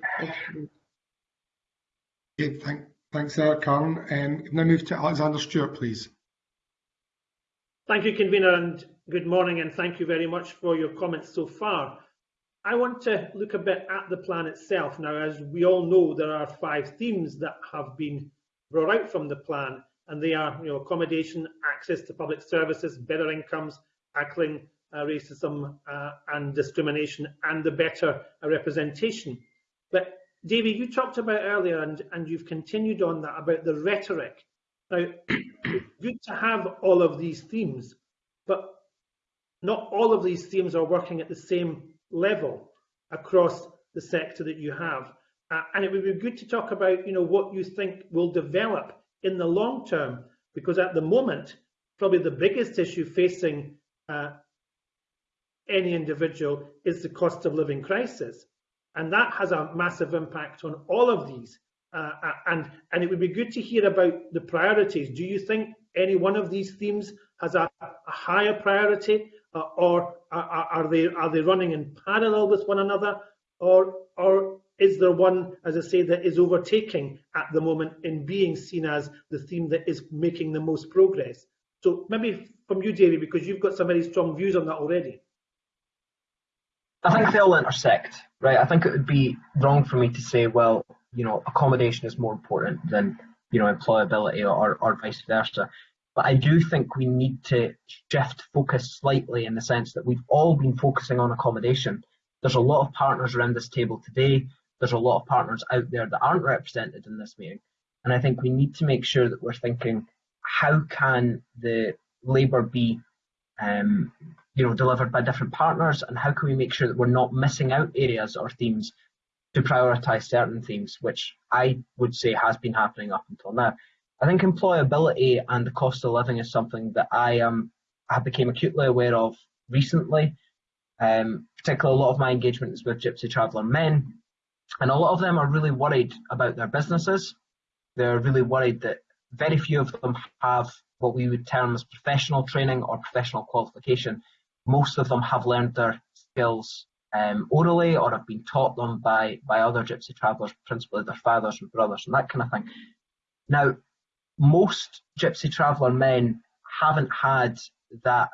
Okay, thank, thanks, uh, Karen. Um, now move to Alexander Stewart, please. Thank you, convener, and good morning, and thank you very much for your comments so far. I want to look a bit at the plan itself now. As we all know, there are five themes that have been brought out from the plan, and they are, you know, accommodation, access to public services, better incomes, tackling racism uh, and discrimination, and the better uh, representation. But David, you talked about earlier, and, and you've continued on that about the rhetoric. Now, <coughs> good to have all of these themes, but not all of these themes are working at the same level across the sector that you have. Uh, and it would be good to talk about, you know, what you think will develop in the long term, because at the moment, probably the biggest issue facing uh, any individual is the cost of living crisis. And that has a massive impact on all of these. Uh, and, and it would be good to hear about the priorities. Do you think any one of these themes has a, a higher priority uh, or are, are, they are they running in parallel with one another, or or is there one, as I say, that is overtaking at the moment in being seen as the theme that is making the most progress? So maybe from you, David, because you've got some very strong views on that already. I think they all intersect, right? I think it would be wrong for me to say, well, you know, accommodation is more important than, you know, employability or, or vice versa. But I do think we need to shift focus slightly in the sense that we've all been focusing on accommodation. There's a lot of partners around this table today there's a lot of partners out there that aren't represented in this meeting. And I think we need to make sure that we're thinking, how can the labour be um, you know, delivered by different partners and how can we make sure that we're not missing out areas or themes to prioritise certain themes, which I would say has been happening up until now. I think employability and the cost of living is something that I am I became acutely aware of recently. Um, particularly a lot of my engagement is with Gypsy Traveller men, and a lot of them are really worried about their businesses. They're really worried that very few of them have what we would term as professional training or professional qualification. Most of them have learned their skills um, orally or have been taught them by, by other Gypsy travellers, principally their fathers and brothers and that kind of thing. Now, most Gypsy traveller men haven't had that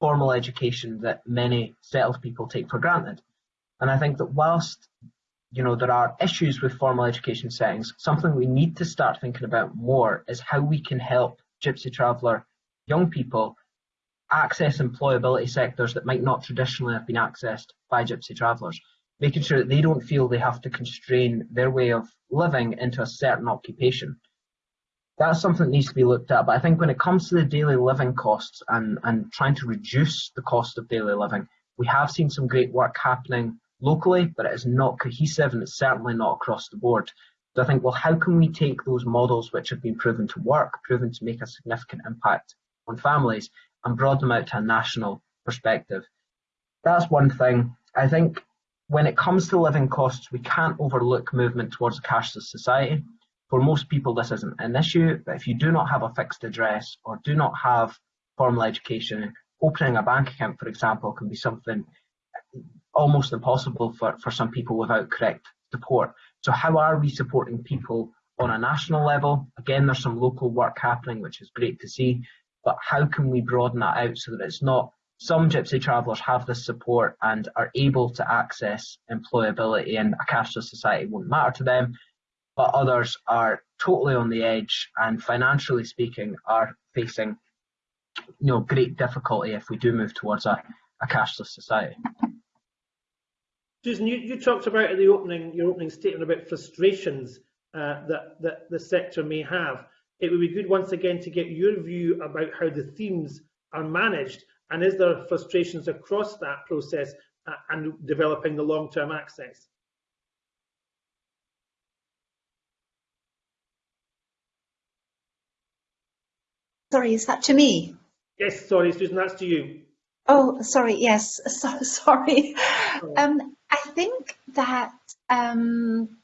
formal education that many settled people take for granted. And I think that whilst you know there are issues with formal education settings, something we need to start thinking about more is how we can help Gypsy traveller young people access employability sectors that might not traditionally have been accessed by Gypsy travellers, making sure that they don't feel they have to constrain their way of living into a certain occupation that's something that needs to be looked at. But I think when it comes to the daily living costs and, and trying to reduce the cost of daily living, we have seen some great work happening locally, but it is not cohesive and it's certainly not across the board. So I think, well, how can we take those models which have been proven to work, proven to make a significant impact on families, and broaden them out to a national perspective? That's one thing. I think when it comes to living costs, we can't overlook movement towards a cashless society. For most people, this isn't an issue, but if you do not have a fixed address or do not have formal education, opening a bank account, for example, can be something almost impossible for, for some people without correct support. So how are we supporting people on a national level? Again, there's some local work happening, which is great to see, but how can we broaden that out so that it's not some gypsy travellers have this support and are able to access employability and a cashless society won't matter to them, but others are totally on the edge and financially speaking are facing you know great difficulty if we do move towards a, a cashless society. Susan, you, you talked about at the opening your opening statement about frustrations uh, that, that the sector may have. It would be good once again to get your view about how the themes are managed and is there frustrations across that process uh, and developing the long-term access? Sorry, is that to me? Yes, sorry, Susan, that's to you. Oh, sorry, yes, <laughs> so, sorry. Um, I think that um,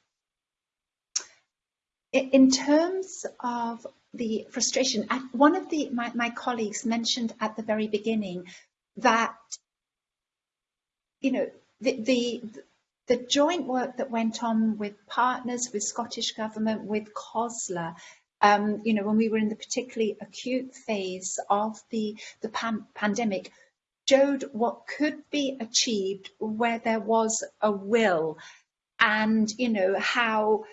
in terms of the frustration, one of the my, my colleagues mentioned at the very beginning that you know the, the the joint work that went on with partners, with Scottish Government, with COSLA, um, you know, when we were in the particularly acute phase of the, the pan pandemic, showed what could be achieved where there was a will and, you know, how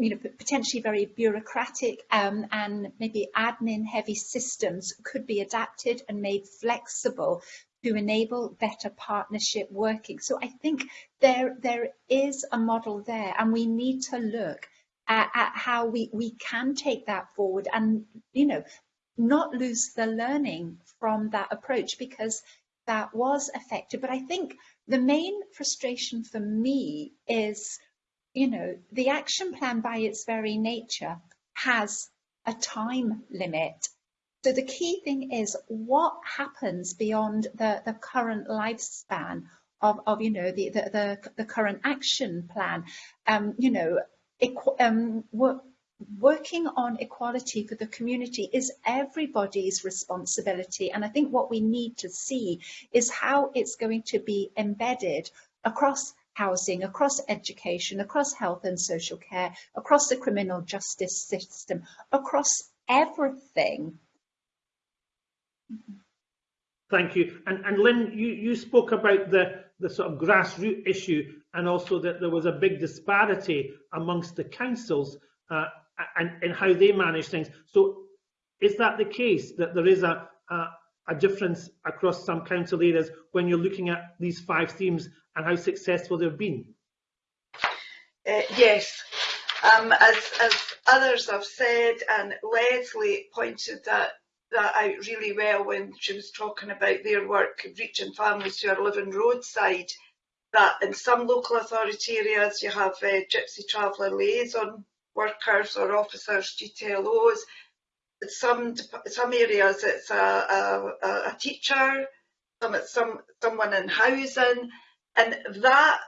you know, potentially very bureaucratic um, and maybe admin heavy systems could be adapted and made flexible to enable better partnership working. So I think there there is a model there and we need to look at, at how we, we can take that forward and, you know, not lose the learning from that approach because that was effective. But I think the main frustration for me is, you know, the action plan by its very nature has a time limit. So the key thing is what happens beyond the, the current lifespan of, of you know, the, the, the, the current action plan. Um, you know, um, work, working on equality for the community is everybody's responsibility. And I think what we need to see is how it's going to be embedded across housing, across education, across health and social care, across the criminal justice system, across everything. Thank you. And, and Lynn, you, you spoke about the, the sort of grassroots issue and also that there was a big disparity amongst the councils uh, and, and how they manage things. So is that the case, that there is a, a, a difference across some council areas when you're looking at these five themes and how successful they've been? Uh, yes, um, as, as others have said, and Leslie pointed that, that out really well when she was talking about their work reaching families who are living roadside, that in some local authority areas you have uh, gypsy traveller liaison workers or officers, GTLOs. Some some areas it's a, a, a teacher, some it's some someone in housing, and that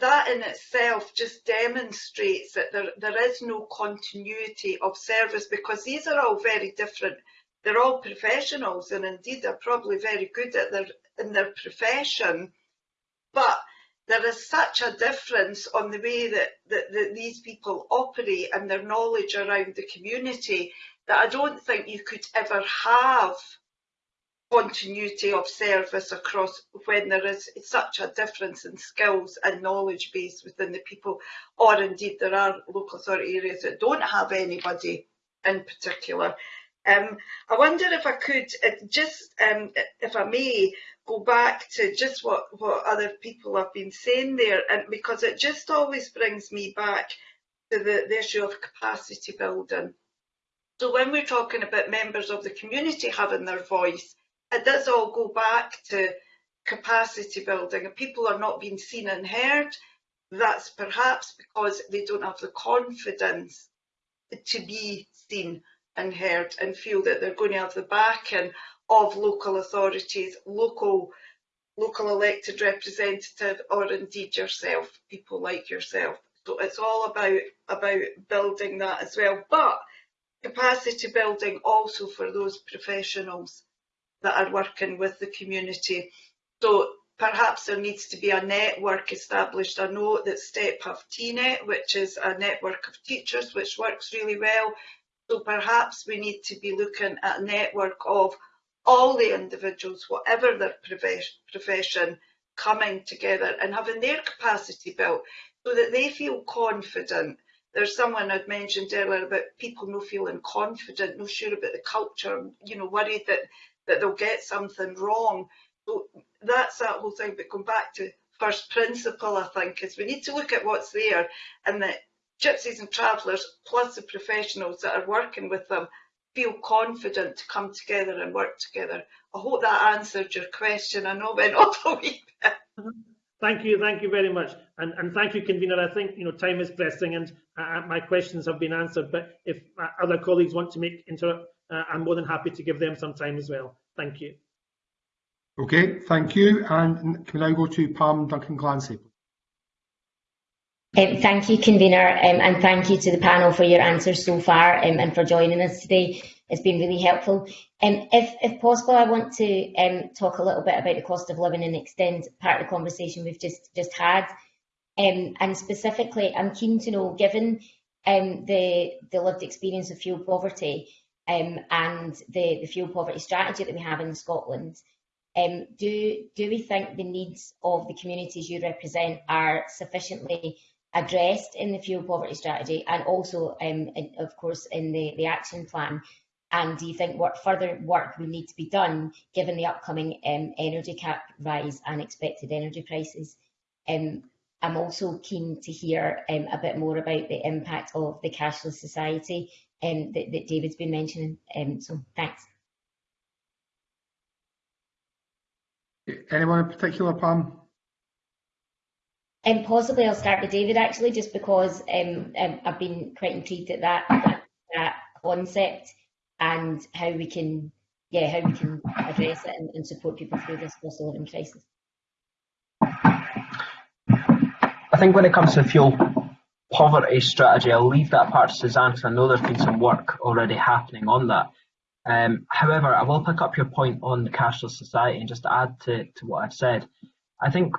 that in itself just demonstrates that there, there is no continuity of service because these are all very different. They're all professionals and indeed they're probably very good at their in their profession, but there is such a difference on the way that, that, that these people operate and their knowledge around the community that I don't think you could ever have continuity of service across when there is such a difference in skills and knowledge base within the people or indeed there are local authority areas that don't have anybody in particular. Um, I wonder if I could uh, just, um, if I may, go back to just what, what other people have been saying there, and because it just always brings me back to the, the issue of capacity building. So when we're talking about members of the community having their voice, it does all go back to capacity building. If people are not being seen and heard, that's perhaps because they don't have the confidence to be seen and heard and feel that they're going to have the backing of local authorities, local local elected representative or indeed yourself, people like yourself. So it's all about about building that as well. But capacity building also for those professionals that are working with the community. So perhaps there needs to be a network established. I know that STEP have TNET, which is a network of teachers, which works really well. So perhaps we need to be looking at a network of all the individuals, whatever their profession, coming together and having their capacity built so that they feel confident. There's someone I'd mentioned earlier about people not feeling confident, not sure about the culture, you know, worried that, that they'll get something wrong. So that's that whole thing. But going back to first principle, I think, is we need to look at what's there and that gypsies and travellers plus the professionals that are working with them feel confident to come together and work together. I hope that answered your question. I know went <laughs> off a wee bit. Mm-hmm. Thank you, thank you very much, and and thank you, convener. I think you know time is pressing, and uh, my questions have been answered. But if uh, other colleagues want to make interrupt, uh, I'm more than happy to give them some time as well. Thank you. Okay, thank you, and can we now go to Pam Duncan Glancy? Um, thank you, convener, um, and thank you to the panel for your answers so far um, and for joining us today. It's been really helpful. Um, if, if possible, I want to um, talk a little bit about the cost of living and extend part of the conversation we've just, just had. Um, and specifically, I'm keen to know, given the, the lived experience of fuel poverty and the, the fuel poverty strategy that we have in Scotland, um, do, do we think the needs of the communities you represent are sufficiently addressed in the fuel poverty strategy and also, um, in, of course, in the, the action plan? And do you think what further work will need to be done given the upcoming um, energy cap rise and expected energy prices? Um, I'm also keen to hear um, a bit more about the impact of the cashless society um, that, that, David's been mentioning. Um, so thanks. Anyone in particular, Pam? And possibly I'll start with David actually, just because um, um, I've been quite intrigued at that, that, that concept and how we can, yeah, how we can address it and, and support people through this cost of living crisis. I think when it comes to fuel poverty strategy, I'll leave that part to Suzanne because I know there's been some work already happening on that. Um, however, I will pick up your point on the cashless society and just add to, to what I've said. I think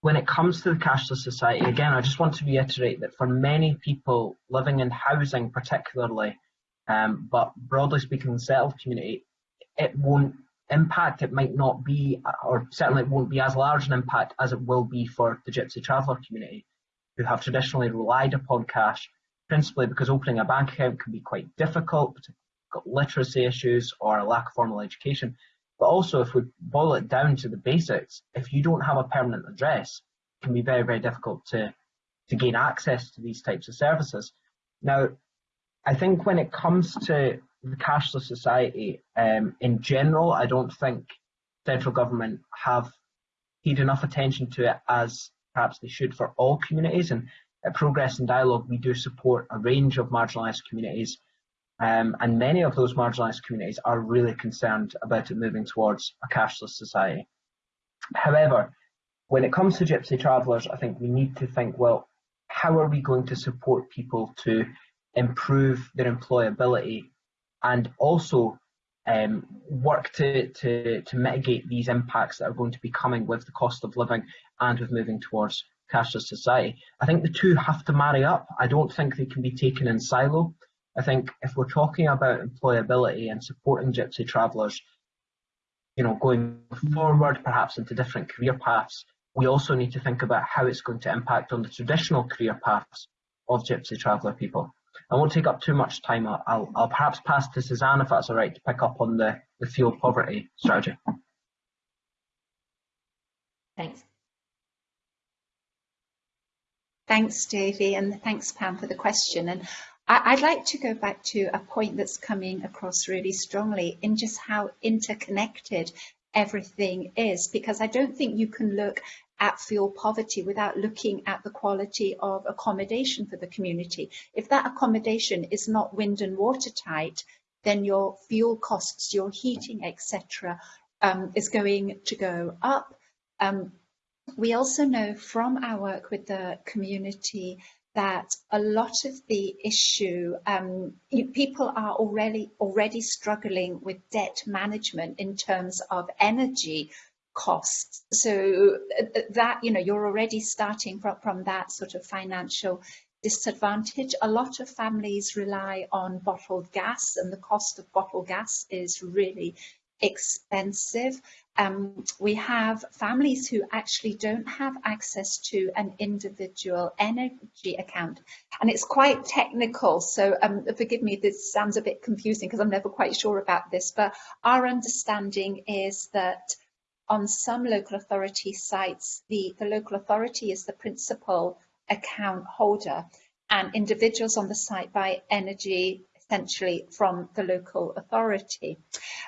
when it comes to the cashless society, again, I just want to reiterate that for many people living in housing, particularly, um, but broadly speaking, the settled community, it won't impact. It might not be, or certainly it won't be as large an impact as it will be for the Gypsy Traveller community, who have traditionally relied upon cash, principally because opening a bank account can be quite difficult, got literacy issues or a lack of formal education. But also, if we boil it down to the basics, if you don't have a permanent address, it can be very, very difficult to to gain access to these types of services. Now, I think when it comes to the cashless society um, in general, I don't think central government have paid enough attention to it as perhaps they should for all communities. And at Progress and Dialogue, we do support a range of marginalised communities. Um, and many of those marginalised communities are really concerned about it moving towards a cashless society. However, when it comes to gypsy travellers, I think we need to think, well, how are we going to support people to improve their employability and also um, work to, to, to mitigate these impacts that are going to be coming with the cost of living and with moving towards cashless society. I think the two have to marry up. I don't think they can be taken in silo. I think if we're talking about employability and supporting gypsy travellers, you know, going forward, perhaps into different career paths, we also need to think about how it's going to impact on the traditional career paths of gypsy traveller people. I won't take up too much time. I'll, I'll perhaps pass to Suzanne if that's all right to pick up on the, the fuel poverty strategy. Thanks. Thanks, Davie, and thanks, Pam, for the question. And I, would like to go back to a point that's coming across really strongly in just how interconnected everything is, because I don't think you can look at fuel poverty without looking at the quality of accommodation for the community. If that accommodation is not wind and watertight, then your fuel costs, your heating, etc., um, is going to go up. Um, we also know from our work with the community that a lot of the issue, um, people are already already struggling with debt management in terms of energy costs. So uh, that, you know, you're already starting from, from that sort of financial disadvantage. A lot of families rely on bottled gas and the cost of bottled gas is really expensive. Um, we have families who actually don't have access to an individual energy account. And it's quite technical, so um, forgive me, this sounds a bit confusing because I'm never quite sure about this, but our understanding is that on some local authority sites, the, the local authority is the principal account holder and individuals on the site buy energy essentially from the local authority.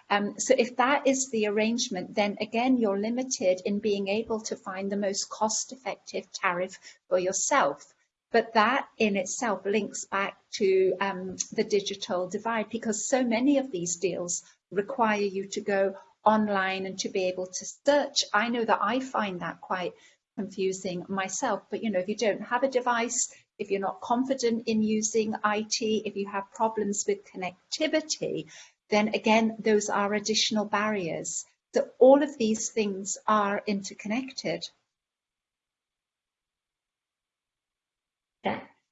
Um, so if that is the arrangement, then again, you're limited in being able to find the most cost effective tariff for yourself. But that in itself links back to um, the digital divide because so many of these deals require you to go online and to be able to search. I know that I find that quite confusing myself, but you know, if you don't have a device, if you're not confident in using IT, if you have problems with connectivity, then again, those are additional barriers. So all of these things are interconnected.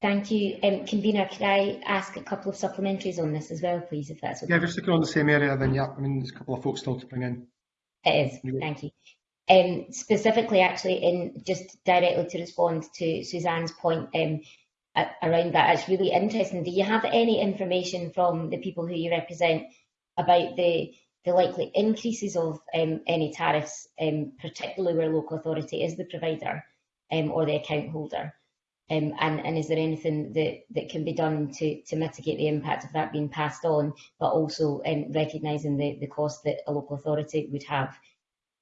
Thank you. Um, Convener, could I ask a couple of supplementaries on this as well, please, if that's okay? Yeah, if you're sticking on the same area, then yeah, I mean, there's a couple of folks still to bring in. It is, thank you. Um, specifically, actually, in just directly to respond to Suzanne's point um, around that, it's really interesting. Do you have any information from the people who you represent about the the likely increases of um, any tariffs, um, particularly where local authority is the provider um, or the account holder? Um, and, and, is there anything that, that can be done to, to mitigate the impact of that being passed on, but also um, recognising the, the cost that a local authority would have?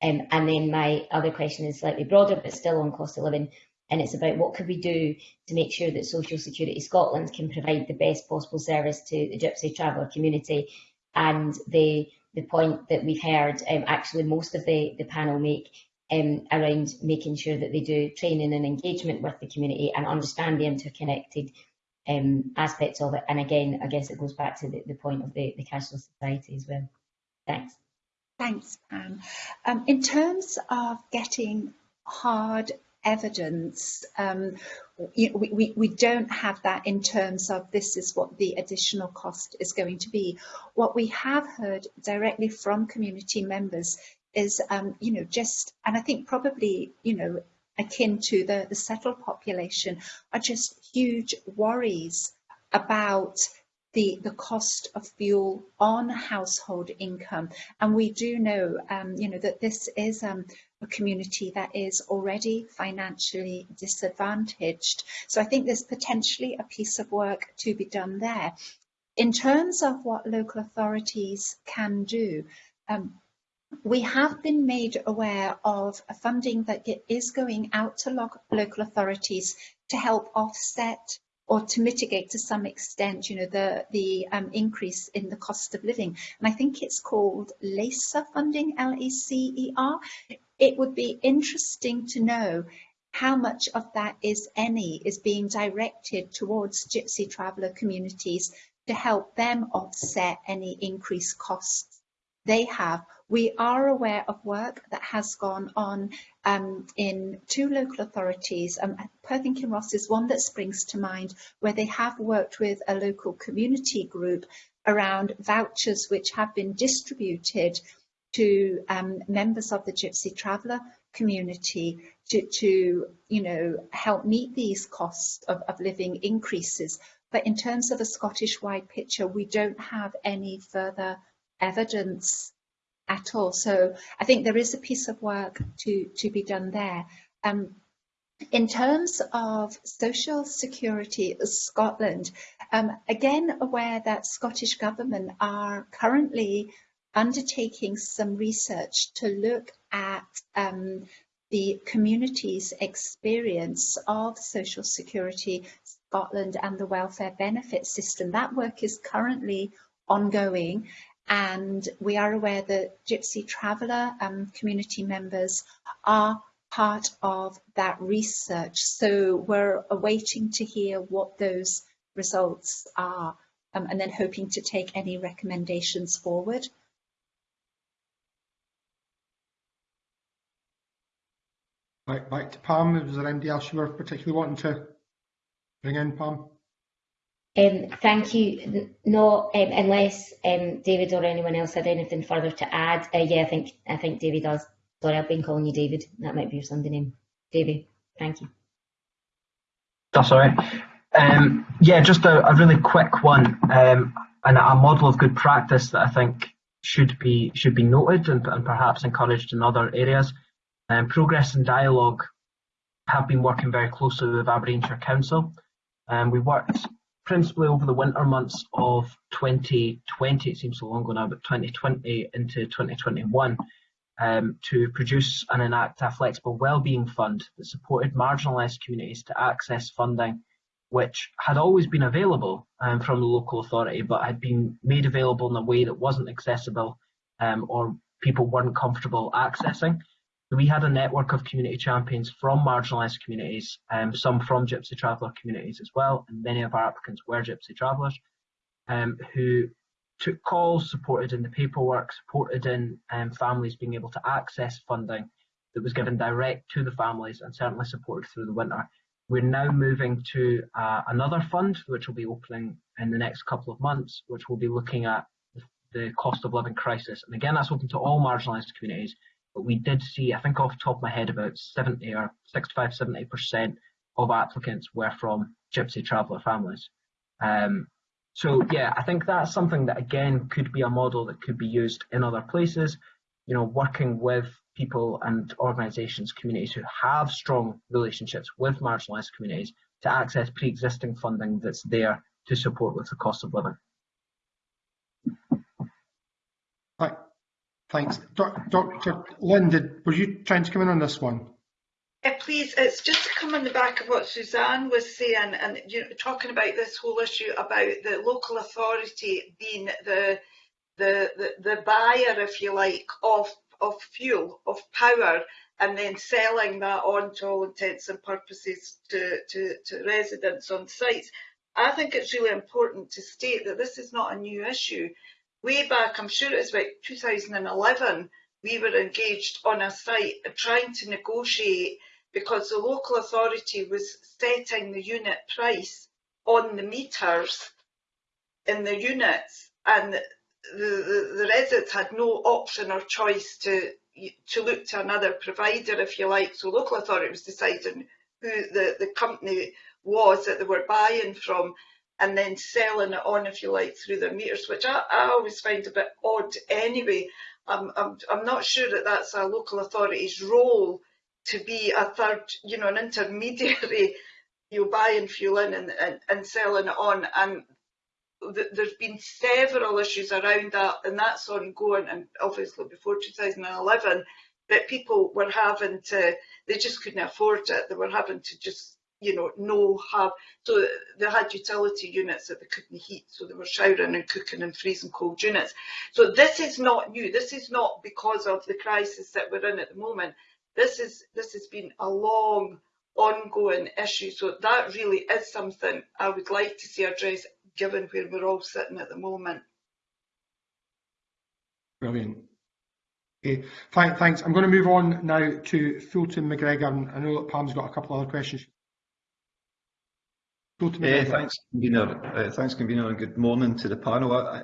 Um, and then my other question is slightly broader, but still on cost of living, and it's about what could we do to make sure that Social Security Scotland can provide the best possible service to the Gypsy traveller community. And the the point that we've heard, um, actually most of the, the panel make um, around making sure that they do training and engagement with the community and understand the interconnected um, aspects of it. And again, I guess it goes back to the, the point of the, the cashless society as well. Thanks. Thanks, Pam. Um, in terms of getting hard evidence, um, we, we, we don't have that in terms of this is what the additional cost is going to be. What we have heard directly from community members is, um, you know, just, and I think probably, you know, akin to the, the settled population, are just huge worries about the, the cost of fuel on household income. And we do know, um, you know, that this is um, a community that is already financially disadvantaged. So I think there's potentially a piece of work to be done there. In terms of what local authorities can do, um, we have been made aware of funding that is going out to lo local authorities to help offset or to mitigate to some extent, you know, the, the um, increase in the cost of living. And I think it's called LACER funding, L-E-C-E-R. It would be interesting to know how much of that, is any, is being directed towards Gypsy traveller communities to help them offset any increased costs they have. We are aware of work that has gone on um, in two local authorities. Um, Perth and Kinross is one that springs to mind, where they have worked with a local community group around vouchers which have been distributed to um, members of the Gypsy Traveller community to, to, you know, help meet these costs of, of living increases. But in terms of a Scottish-wide picture, we don't have any further evidence at all. So I think there is a piece of work to, to be done there. Um, in terms of social security Scotland, um, again aware that Scottish Government are currently undertaking some research to look at um, the community's experience of social security Scotland and the welfare benefit system. That work is currently ongoing and we are aware that Gypsy Traveller um, community members are part of that research. So we're awaiting to hear what those results are um, and then hoping to take any recommendations forward. Right, back to Pam. is there anybody else you were particularly wanting to bring in, Pam? Um, thank you. No, um, unless um, David or anyone else had anything further to add. Uh, yeah, I think I think David does. Sorry, I've been calling you David. That might be your Sunday name. David, thank you. That's all right. Um, yeah, just a, a, really quick one um, and a model of good practice that I think should be should be noted and, and perhaps encouraged in other areas. Um, progress and dialogue have been working very closely with Aberdeenshire Council. Um, we worked principally over the winter months of 2020, it seems so long ago now, but 2020 into 2021, um, to produce and enact a flexible wellbeing fund that supported marginalised communities to access funding which had always been available um, from the local authority but had been made available in a way that wasn't accessible um, or people weren't comfortable accessing. We had a network of community champions from marginalised communities, um, some from Gypsy Traveller communities as well, and many of our applicants were Gypsy Travellers, um, who took calls, supported in the paperwork, supported in um, families being able to access funding that was given direct to the families and certainly supported through the winter. We're now moving to uh, another fund, which will be opening in the next couple of months, which will be looking at the cost of living crisis. And again, that's open to all marginalised communities, but we did see, I think off the top of my head, about 70 or 65, 70% of applicants were from Gypsy traveller families. Um, so yeah, I think that's something that again could be a model that could be used in other places. You know, working with people and organisations, communities who have strong relationships with marginalised communities to access pre-existing funding that's there to support with the cost of living. Right. Thanks. Dr. Lynn, were you trying to come in on this one? Uh, please, it's just to come on the back of what Suzanne was saying and you know, talking about this whole issue about the local authority being the, the, the, the buyer, if you like, of, of fuel, of power, and then selling that on to all intents and purposes to, to, to residents on sites. I think it's really important to state that this is not a new issue way back, I'm sure it was about 2011, we were engaged on a site trying to negotiate because the local authority was setting the unit price on the meters in the units and the, the, the residents had no option or choice to to look to another provider if you like. So local authority was deciding who the, the company was that they were buying from and then selling it on, if you like, through their meters, which I, I always find a bit odd anyway. I'm, I'm, I'm not sure that that's a local authority's role to be a third, you know, an intermediary, <laughs> you buying fuel in and, and, and selling it on. And th there's been several issues around that, and that's ongoing. And obviously before 2011, that people were having to, they just couldn't afford it. They were having to just you know, no have, so they had utility units that they couldn't heat, so they were showering and cooking in freezing cold units. So this is not new. This is not because of the crisis that we're in at the moment. This is this has been a long, ongoing issue. So that really is something I would like to see addressed, given where we're all sitting at the moment. Brilliant. Okay, thanks. I'm going to move on now to Fulton MacGregor. I know that Pam's got a couple of other questions uh, thanks, convener. Uh, thanks, convener, and good morning to the panel. I, I,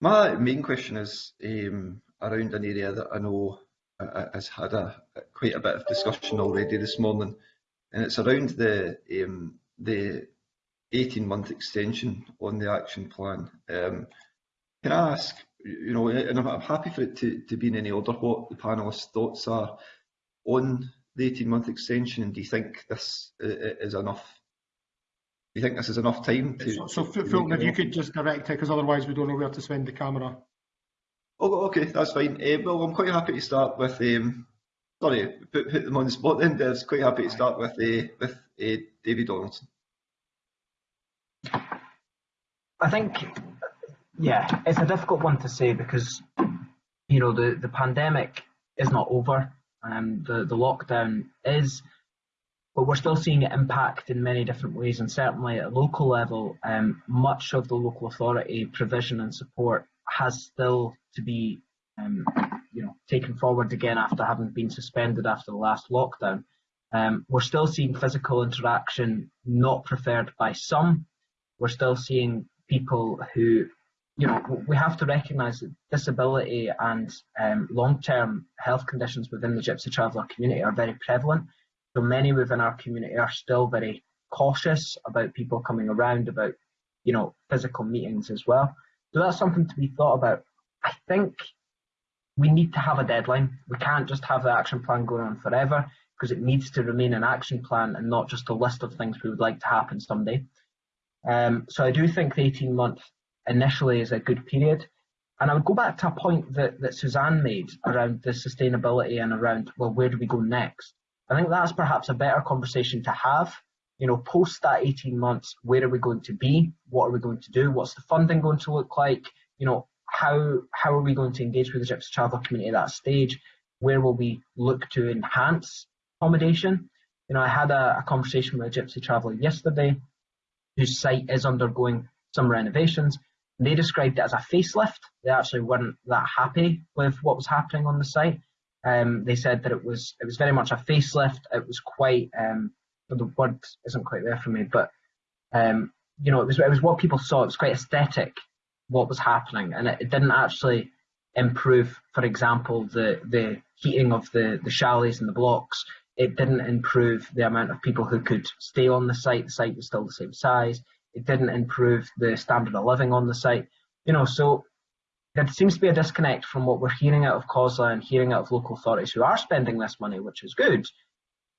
my main question is um, around an area that I know uh, has had a, quite a bit of discussion already this morning, and it's around the um, the 18-month extension on the action plan. Um, can I ask, you know, and I'm, I'm happy for it to, to be in any order, what the panelists' thoughts are on the 18-month extension, and do you think this is enough you think this is enough time to? So, so Fulton, if you could just direct it, because otherwise we don't know where to spend the camera. Oh, okay, that's fine. Uh, well, I'm quite happy to start with. Um, sorry, put, put them on the spot. Then I was quite happy to start with uh, with uh, David Donaldson. I think, yeah, it's a difficult one to say because you know the the pandemic is not over. Um, the the lockdown is but we're still seeing it impact in many different ways and certainly at a local level um, much of the local authority provision and support has still to be um, you know taken forward again after having been suspended after the last lockdown. Um, we're still seeing physical interaction not preferred by some. We're still seeing people who you know we have to recognize that disability and um, long-term health conditions within the gypsy traveller community are very prevalent so many within our community are still very cautious about people coming around, about you know physical meetings as well. So that's something to be thought about. I think we need to have a deadline. We can't just have the action plan going on forever because it needs to remain an action plan and not just a list of things we would like to happen someday. Um, so I do think the 18 month initially is a good period. And I would go back to a point that, that Suzanne made around the sustainability and around, well, where do we go next? I think that's perhaps a better conversation to have. You know, post that 18 months, where are we going to be? What are we going to do? What's the funding going to look like? You know, how how are we going to engage with the Gypsy Traveller community at that stage? Where will we look to enhance accommodation? You know, I had a, a conversation with a Gypsy Traveller yesterday whose site is undergoing some renovations. They described it as a facelift. They actually weren't that happy with what was happening on the site. Um, they said that it was it was very much a facelift. It was quite um, the word isn't quite there for me, but um, you know it was it was what people saw. It was quite aesthetic what was happening, and it, it didn't actually improve. For example, the the heating of the the chalets and the blocks. It didn't improve the amount of people who could stay on the site. The site was still the same size. It didn't improve the standard of living on the site. You know, so there seems to be a disconnect from what we're hearing out of COSLA and hearing out of local authorities who are spending this money, which is good,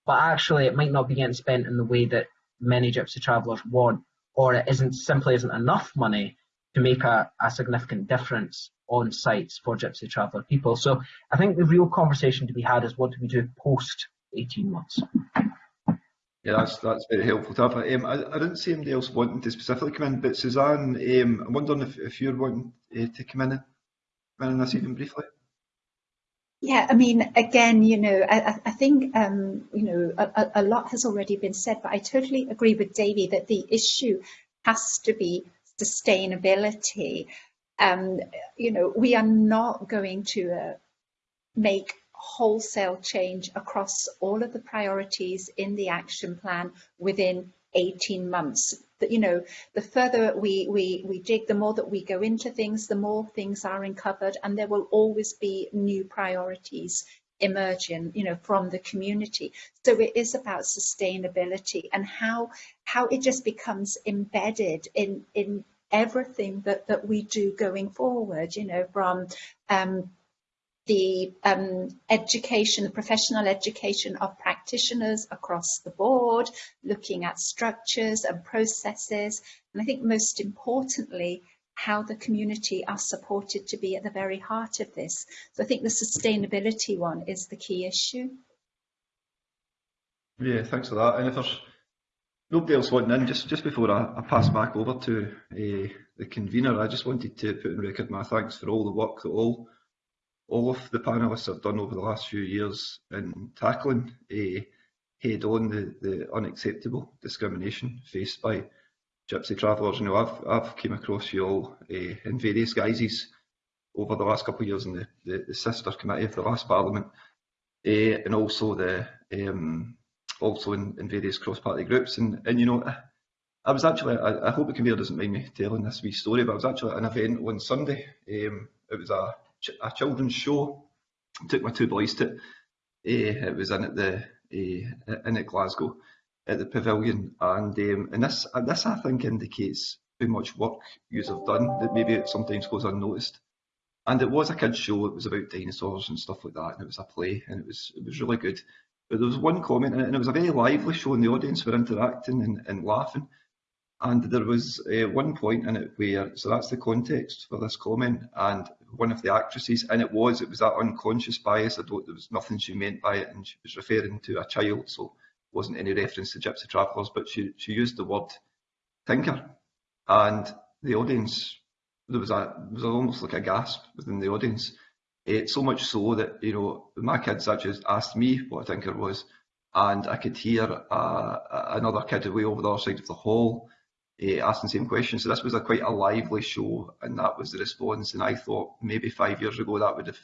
but actually it might not be getting spent in the way that many gypsy travellers want, or it isn't simply isn't enough money to make a, a significant difference on sites for gypsy traveller people. So I think the real conversation to be had is what do we do post 18 months? Yeah, that's that's very helpful to have. Um, I, I didn't see anybody else wanting to specifically come in, but Suzanne, um, I'm wondering if, if you're wanting uh, to come in, come in this evening briefly. Yeah, I mean, again, you know, I, I think, um, you know, a, a, lot has already been said, but I totally agree with Davie that the issue has to be sustainability. Um, you know, we are not going to uh, make wholesale change across all of the priorities in the action plan within 18 months. That you know, the further we, we, we dig, the more that we go into things, the more things are uncovered, and there will always be new priorities emerging, you know, from the community. So it is about sustainability and how how it just becomes embedded in in everything that that we do going forward. You know, from um, the um, education, the professional education of practitioners across the board, looking at structures and processes, and I think most importantly, how the community are supported to be at the very heart of this. So I think the sustainability one is the key issue. Yeah, thanks for that. And if there's nobody else wanting in, just, just before I, I pass back over to uh, the convener, I just wanted to put in record my thanks for all the work that all all of the panellists have done over the last few years in tackling head on the, the unacceptable discrimination faced by gypsy travellers. You know, I've, I've came across you all uh, in various guises over the last couple of years in the, the, the sister committee of the last parliament uh, and also the um, also in, in various cross-party groups. And, and you know, I was actually, I, I hope the convener doesn't mind me telling this wee story, but I was actually at an event on Sunday. Um, it was a, a children's show. Took my two boys to it. Uh, it was in at the uh, in at Glasgow at the pavilion, and um, and this this I think indicates how much work you have done that maybe it sometimes goes unnoticed. And it was a kids' show. It was about dinosaurs and stuff like that, and it was a play, and it was it was really good. But there was one comment and it was a very lively show, and the audience were interacting and, and laughing. And there was uh, one point in it where, so that's the context for this comment, and one of the actresses, and it was, it was that unconscious bias. I don't, there was nothing she meant by it, and she was referring to a child, so wasn't any reference to gypsy travellers, but she, she used the word tinker, and the audience, there was a, there was almost like a gasp within the audience. Uh, so much so that, you know, my kids actually asked me what a tinker was, and I could hear uh, another kid away over the other side of the hall uh, asking the same question. So this was a quite a lively show, and that was the response. And I thought maybe five years ago that would have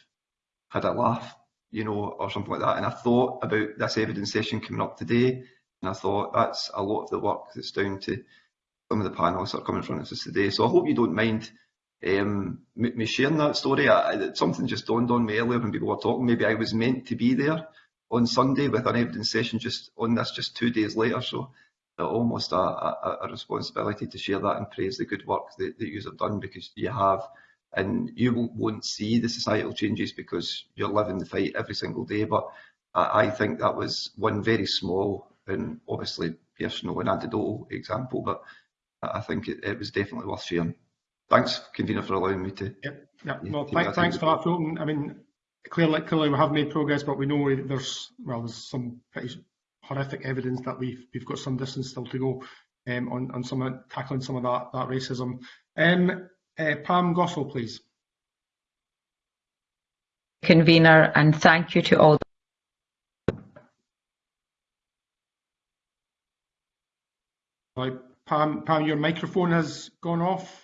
had a laugh, you know, or something like that. And I thought about this evidence session coming up today, and I thought that's a lot of the work that's down to some of the panelists that are coming in front of us today. So I hope you don't mind um, me sharing that story. I, something just dawned on me earlier when people were talking. Maybe I was meant to be there on Sunday with an evidence session just on this just two days later. So Uh, almost a, a, a, responsibility to share that and praise the good work that, that you have done because you have and you won't see the societal changes because you're living the fight every single day but I, I think that was one very small and obviously personal and anecdotal example but I think it, it was definitely worth sharing. Thanks, convener, for allowing me to. Yep, yep. Well, thank, thanks for that, Fulton. I mean, clearly, clearly we have made progress, but we know there's well, there's some pretty horrific evidence that we've we've got some distance still to go um, on on some of, tackling some of that that racism. Um, uh, Pam Gosal, please. Convener, and thank you to all. Right, Pam, Pam, your microphone has gone off.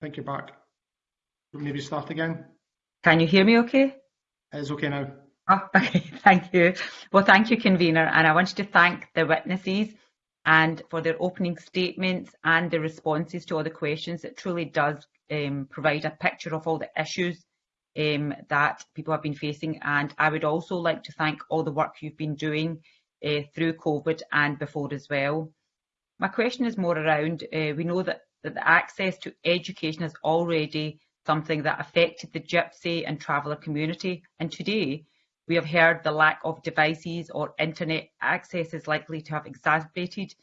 think you're back. Maybe start again. Can you hear me okay? It's okay now. Oh, okay, <laughs> thank you. Well, thank you, convener. And I wanted to thank the witnesses and for their opening statements and the responses to all the questions. It truly does um, provide a picture of all the issues um, that people have been facing. And I would also like to thank all the work you've been doing uh, through COVID and before as well. My question is more around, uh, we know that that the access to education is already something that affected the gypsy and traveller community. And today, we have heard the lack of devices or internet access is likely to have exacerbated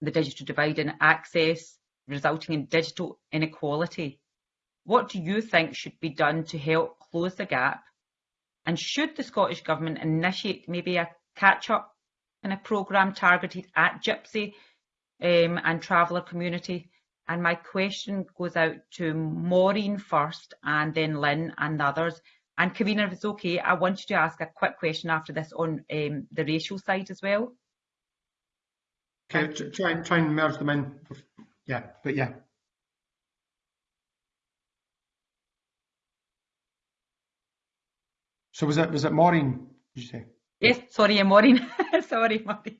the digital divide in access, resulting in digital inequality. What do you think should be done to help close the gap? And should the Scottish Government initiate maybe a catch-up in a programme targeted at gypsy um, and traveller community and my question goes out to Maureen first and then Lynn and the others. And Kavina, if it's okay, I wanted to ask a quick question after this on um, the racial side as well. Okay, try, and try and merge them in. Yeah, but yeah. So was it was it Maureen? Did you say? Yes, sorry, Maureen. <laughs> sorry, Maureen.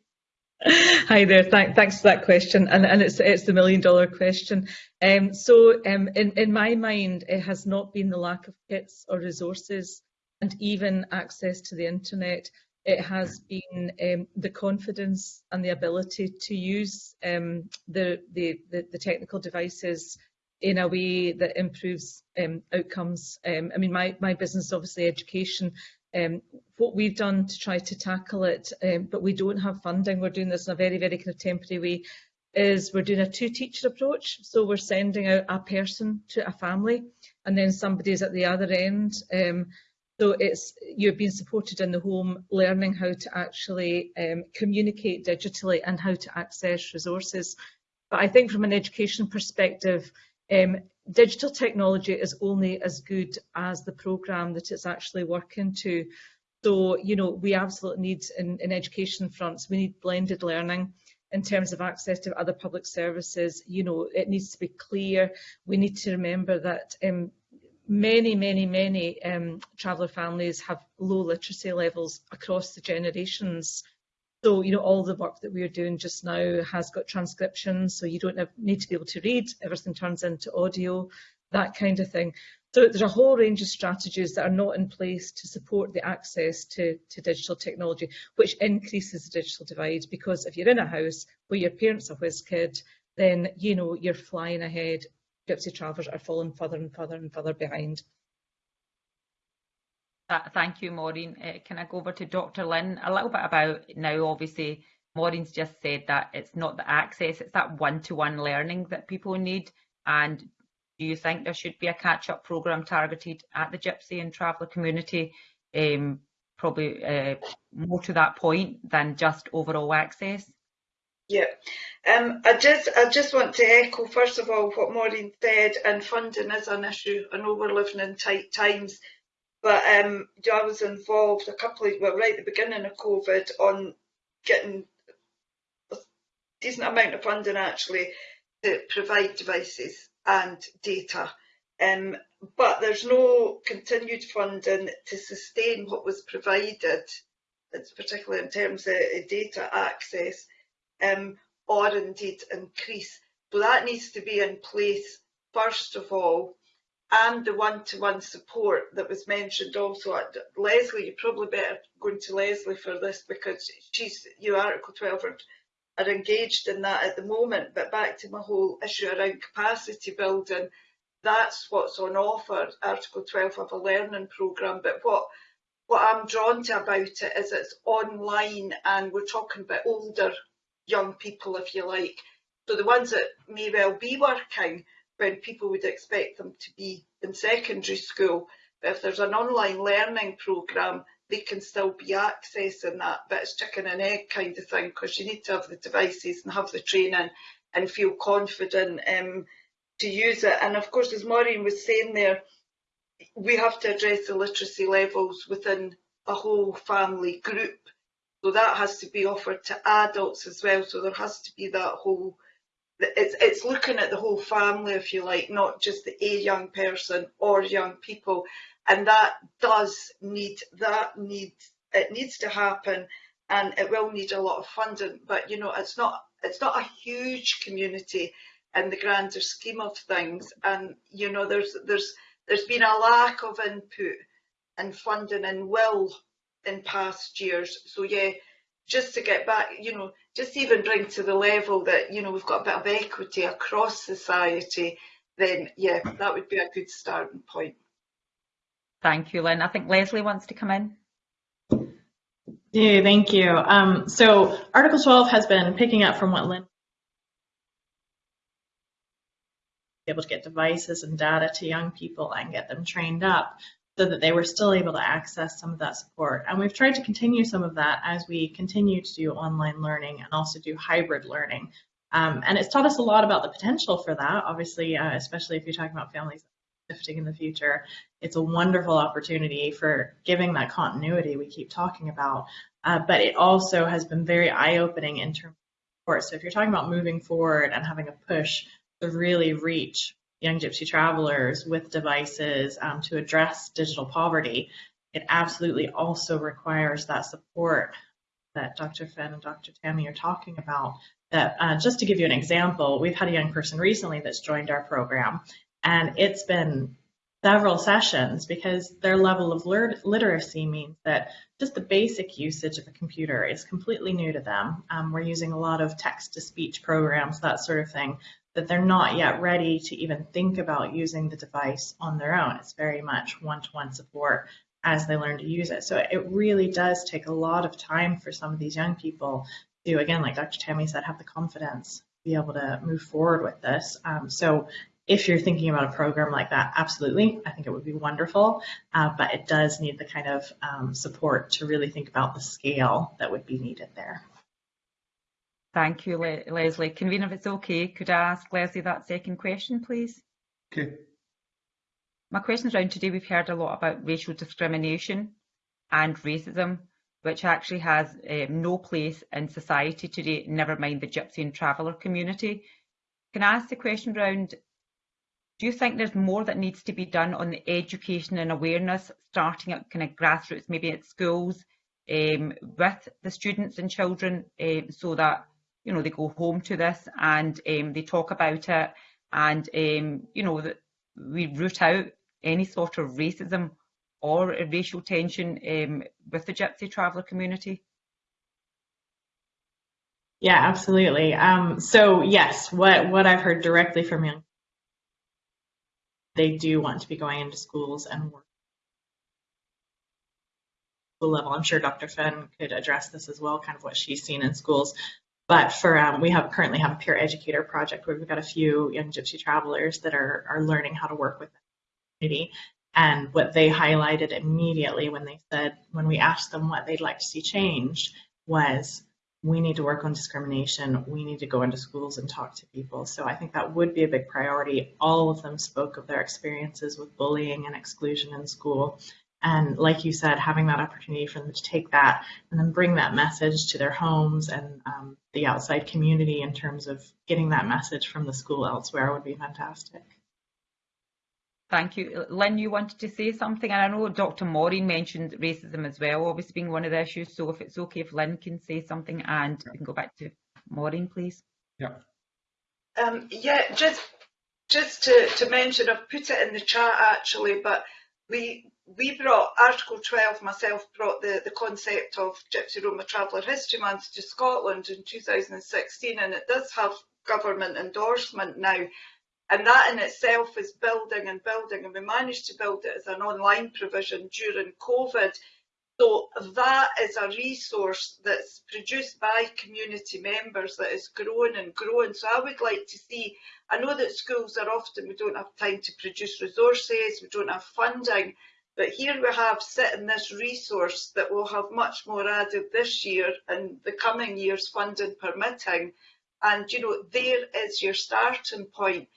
<laughs> Hi there. Thank, thanks for that question, and, and it's it's the million dollar question. Um, so, um, in in my mind, it has not been the lack of kits or resources, and even access to the internet. It has been um, the confidence and the ability to use um, the, the, the the technical devices in a way that improves um, outcomes. Um, I mean, my, my business, obviously education, um, what we've done to try to tackle it, um, but we don't have funding, we're doing this in a very, very kind of temporary way, is we're doing a two-teacher approach. So we're sending out a person to a family and then somebody's at the other end. Um, so it's you're being supported in the home, learning how to actually um, communicate digitally and how to access resources. But I think from an education perspective, um, digital technology is only as good as the program that it's actually working to. So, you know, we absolutely need in, in education fronts, we need blended learning in terms of access to other public services. You know, it needs to be clear. We need to remember that um, many, many, many um, traveller families have low literacy levels across the generations. So, you know, all the work that we're doing just now has got transcription, so you don't have, need to be able to read, everything turns into audio, that kind of thing. So there's a whole range of strategies that are not in place to support the access to, to digital technology, which increases the digital divide because if you're in a house where your parents are whiz kid, then, you know, you're flying ahead. Gypsy travellers are falling further and further and further behind. Thank you, Maureen. Uh, can I go over to Dr. Lynn? A little bit about now, obviously, Maureen's just said that it's not the access, it's that one-to-one -one learning that people need. And do you think there should be a catch-up programme targeted at the Gypsy and Traveller community? Um, probably uh, more to that point than just overall access? Yeah, um, I just I just want to echo first of all what Maureen said, and funding is an issue. I know we're living in tight times, but um, I was involved a couple of, well, right at the beginning of COVID on getting a decent amount of funding actually to provide devices and data. Um, but there's no continued funding to sustain what was provided, particularly in terms of data access, um, or indeed increase. So that needs to be in place first of all and the one-to-one -one support that was mentioned also. Leslie, you're probably better go to Leslie for this because she's, you Article 12 are, are engaged in that at the moment. But back to my whole issue around capacity building, that's what's on offer, Article 12 of a learning programme. But what what I'm drawn to about it is it's online and we're talking about older young people, if you like. So the ones that may well be working, when people would expect them to be in secondary school. But if there's an online learning programme, they can still be accessing that. But it's chicken and egg kind of thing because you need to have the devices and have the training and feel confident um, to use it. And of course, as Maureen was saying there, we have to address the literacy levels within a whole family group. So that has to be offered to adults as well. So there has to be that whole it's it's looking at the whole family, if you like, not just the a young person or young people, and that does need that need it needs to happen, and it will need a lot of funding. But you know, it's not it's not a huge community in the grander scheme of things, and you know, there's there's there's been a lack of input and funding and will in past years. So yeah, just to get back, you know, just even bring to the level that, you know, we've got a bit of equity across society, then yeah, that would be a good starting point. Thank you, Lynn. I think Leslie wants to come in. Yeah, thank you. Um, so Article 12 has been picking up from what Lynn able to get devices and data to young people and get them trained up so that they were still able to access some of that support. And we've tried to continue some of that as we continue to do online learning and also do hybrid learning. Um, and it's taught us a lot about the potential for that, obviously, uh, especially if you're talking about families shifting in the future. It's a wonderful opportunity for giving that continuity we keep talking about. Uh, but it also has been very eye-opening in terms of support. So if you're talking about moving forward and having a push to really reach young gypsy travelers with devices um, to address digital poverty, it absolutely also requires that support that Dr. Finn and Dr. Tammi are talking about. That uh, just to give you an example, we've had a young person recently that's joined our program, and it's been several sessions because their level of literacy means that just the basic usage of a computer is completely new to them. Um, we're using a lot of text to speech programs, that sort of thing. That they're not yet ready to even think about using the device on their own. It's very much one-to-one support as they learn to use it. So it really does take a lot of time for some of these young people to, again, like Dr. Tammi said, have the confidence to be able to move forward with this. Um, so if you're thinking about a program like that, absolutely, I think it would be wonderful, uh, but it does need the kind of um, support to really think about the scale that would be needed there. Thank you, Le Leslie. Convener, if it's okay, could I ask Leslie that second question, please? Okay. My questions around today, we've heard a lot about racial discrimination and racism, which actually has um, no place in society today, never mind the gypsy and traveller community. Can I ask the question around do you think there's more that needs to be done on the education and awareness, starting at kind of grassroots, maybe at schools, um, with the students and children, um, so that you know they go home to this and um, they talk about it, and um, you know that we root out any sort of racism or racial tension um, with the Gypsy traveller community? Yeah, absolutely. Um, so yes, what what I've heard directly from young they do want to be going into schools and work level. I'm sure Dr. Finn could address this as well, kind of what she's seen in schools. But for um, we have currently have a peer educator project where we've got a few young Gypsy travelers that are are learning how to work with the community. And what they highlighted immediately when they said when we asked them what they'd like to see changed was we need to work on discrimination. We need to go into schools and talk to people. So I think that would be a big priority. All of them spoke of their experiences with bullying and exclusion in school. And like you said, having that opportunity for them to take that and then bring that message to their homes and um, the outside community in terms of getting that message from the school elsewhere would be fantastic. Thank you. Lynn, you wanted to say something, and I know Dr. Maureen mentioned racism as well, obviously being one of the issues. So if it's okay if Lynn can say something, and yeah. we can go back to Maureen, please. Yeah. Um, yeah, just just to, to mention, I've put it in the chat actually, but we we brought Article 12, myself brought the, the concept of Gypsy Roma Traveller History Month to Scotland in 2016, and it does have government endorsement now. And that in itself is building and building, and we managed to build it as an online provision during COVID. So that is a resource that's produced by community members that is growing and growing. So I would like to see, I know that schools are often, we don't have time to produce resources, we don't have funding, but here we have sitting this resource that will have much more added this year and the coming years funding permitting. And, you know, there is your starting point.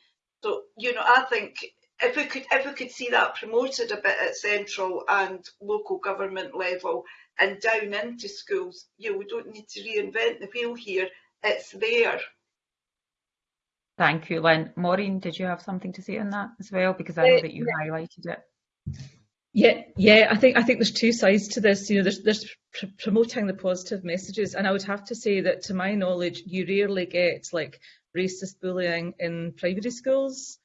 So, you know, I think if we could if we could see that promoted a bit at central and local government level and down into schools, you know, we don't need to reinvent the wheel here. It's there. Thank you, Lynn. Maureen, did you have something to say on that as well? Because I know uh, that you highlighted it. Yeah, yeah, I think I think there's two sides to this. You know, there's there's pr promoting the positive messages, and I would have to say that, to my knowledge, you rarely get like racist bullying in primary schools.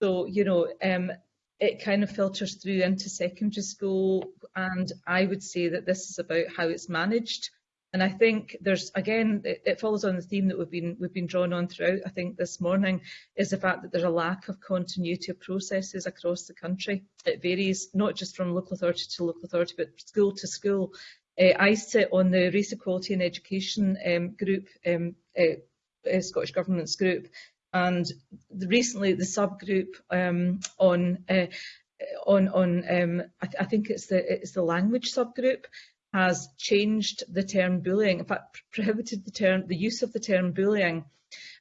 So you know, um, it kind of filters through into secondary school, and I would say that this is about how it's managed. And I think there's, again, it, it, follows on the theme that we've been, we've been drawn on throughout, I think, this morning, is the fact that there's a lack of continuity of processes across the country. It varies not just from local authority to local authority, but school to school. Uh, I sit on the Race Equality and Education um, group, um, uh, uh, Scottish Government's group, and the, recently the subgroup um, on on on um, I, th I think it's the it's the language subgroup has changed the term bullying, in fact prohibited the term, the use of the term bullying,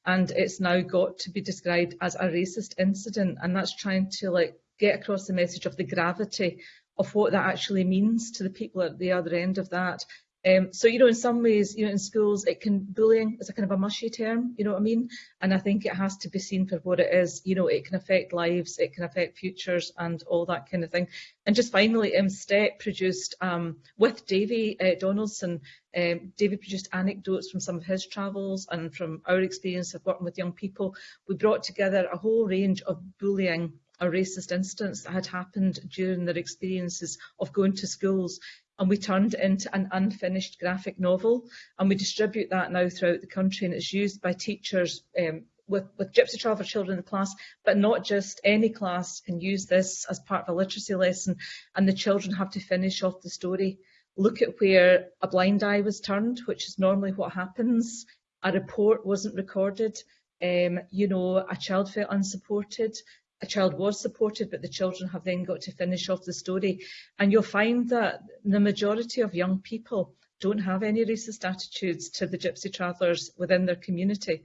and it's now got to be described as a racist incident, and that's trying to like get across the message of the gravity of what that actually means to the people at the other end of that. Um, so, you know, in some ways, you know, in schools, it can, bullying is a kind of a mushy term, you know what I mean? And I think it has to be seen for what it is. You know, it can affect lives, it can affect futures and all that kind of thing. And just finally, um, STEP produced, um, with Davie uh, Donaldson, um, David produced anecdotes from some of his travels and from our experience of working with young people. We brought together a whole range of bullying or racist incidents that had happened during their experiences of going to schools and we turned it into an unfinished graphic novel. And we distribute that now throughout the country and it's used by teachers um, with, with Gypsy Traveller children in the class, but not just any class can use this as part of a literacy lesson and the children have to finish off the story. Look at where a blind eye was turned, which is normally what happens. A report wasn't recorded, um, you know, a child felt unsupported, a child was supported, but the children have then got to finish off the story. And you'll find that the majority of young people don't have any racist attitudes to the Gypsy Travellers within their community.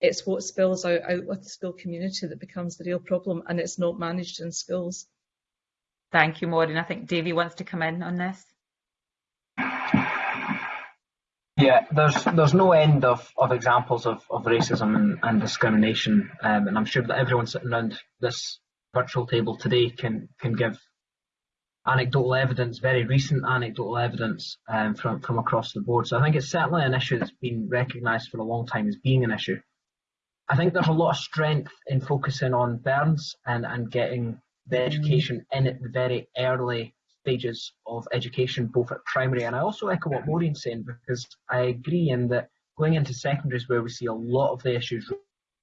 It's what spills out, out with the school community that becomes the real problem and it's not managed in schools. Thank you, Maureen. I think Davy wants to come in on this. Yeah, there's there's no end of, of examples of, of racism and, and discrimination, um, and I'm sure that everyone sitting around this virtual table today can can give anecdotal evidence, very recent anecdotal evidence um, from from across the board. So I think it's certainly an issue that's been recognised for a long time as being an issue. I think there's a lot of strength in focusing on burns and, and getting the education in at the very early stages of education, both at primary and I also echo what Maureen's saying because I agree in that going into secondary is where we see a lot of the issues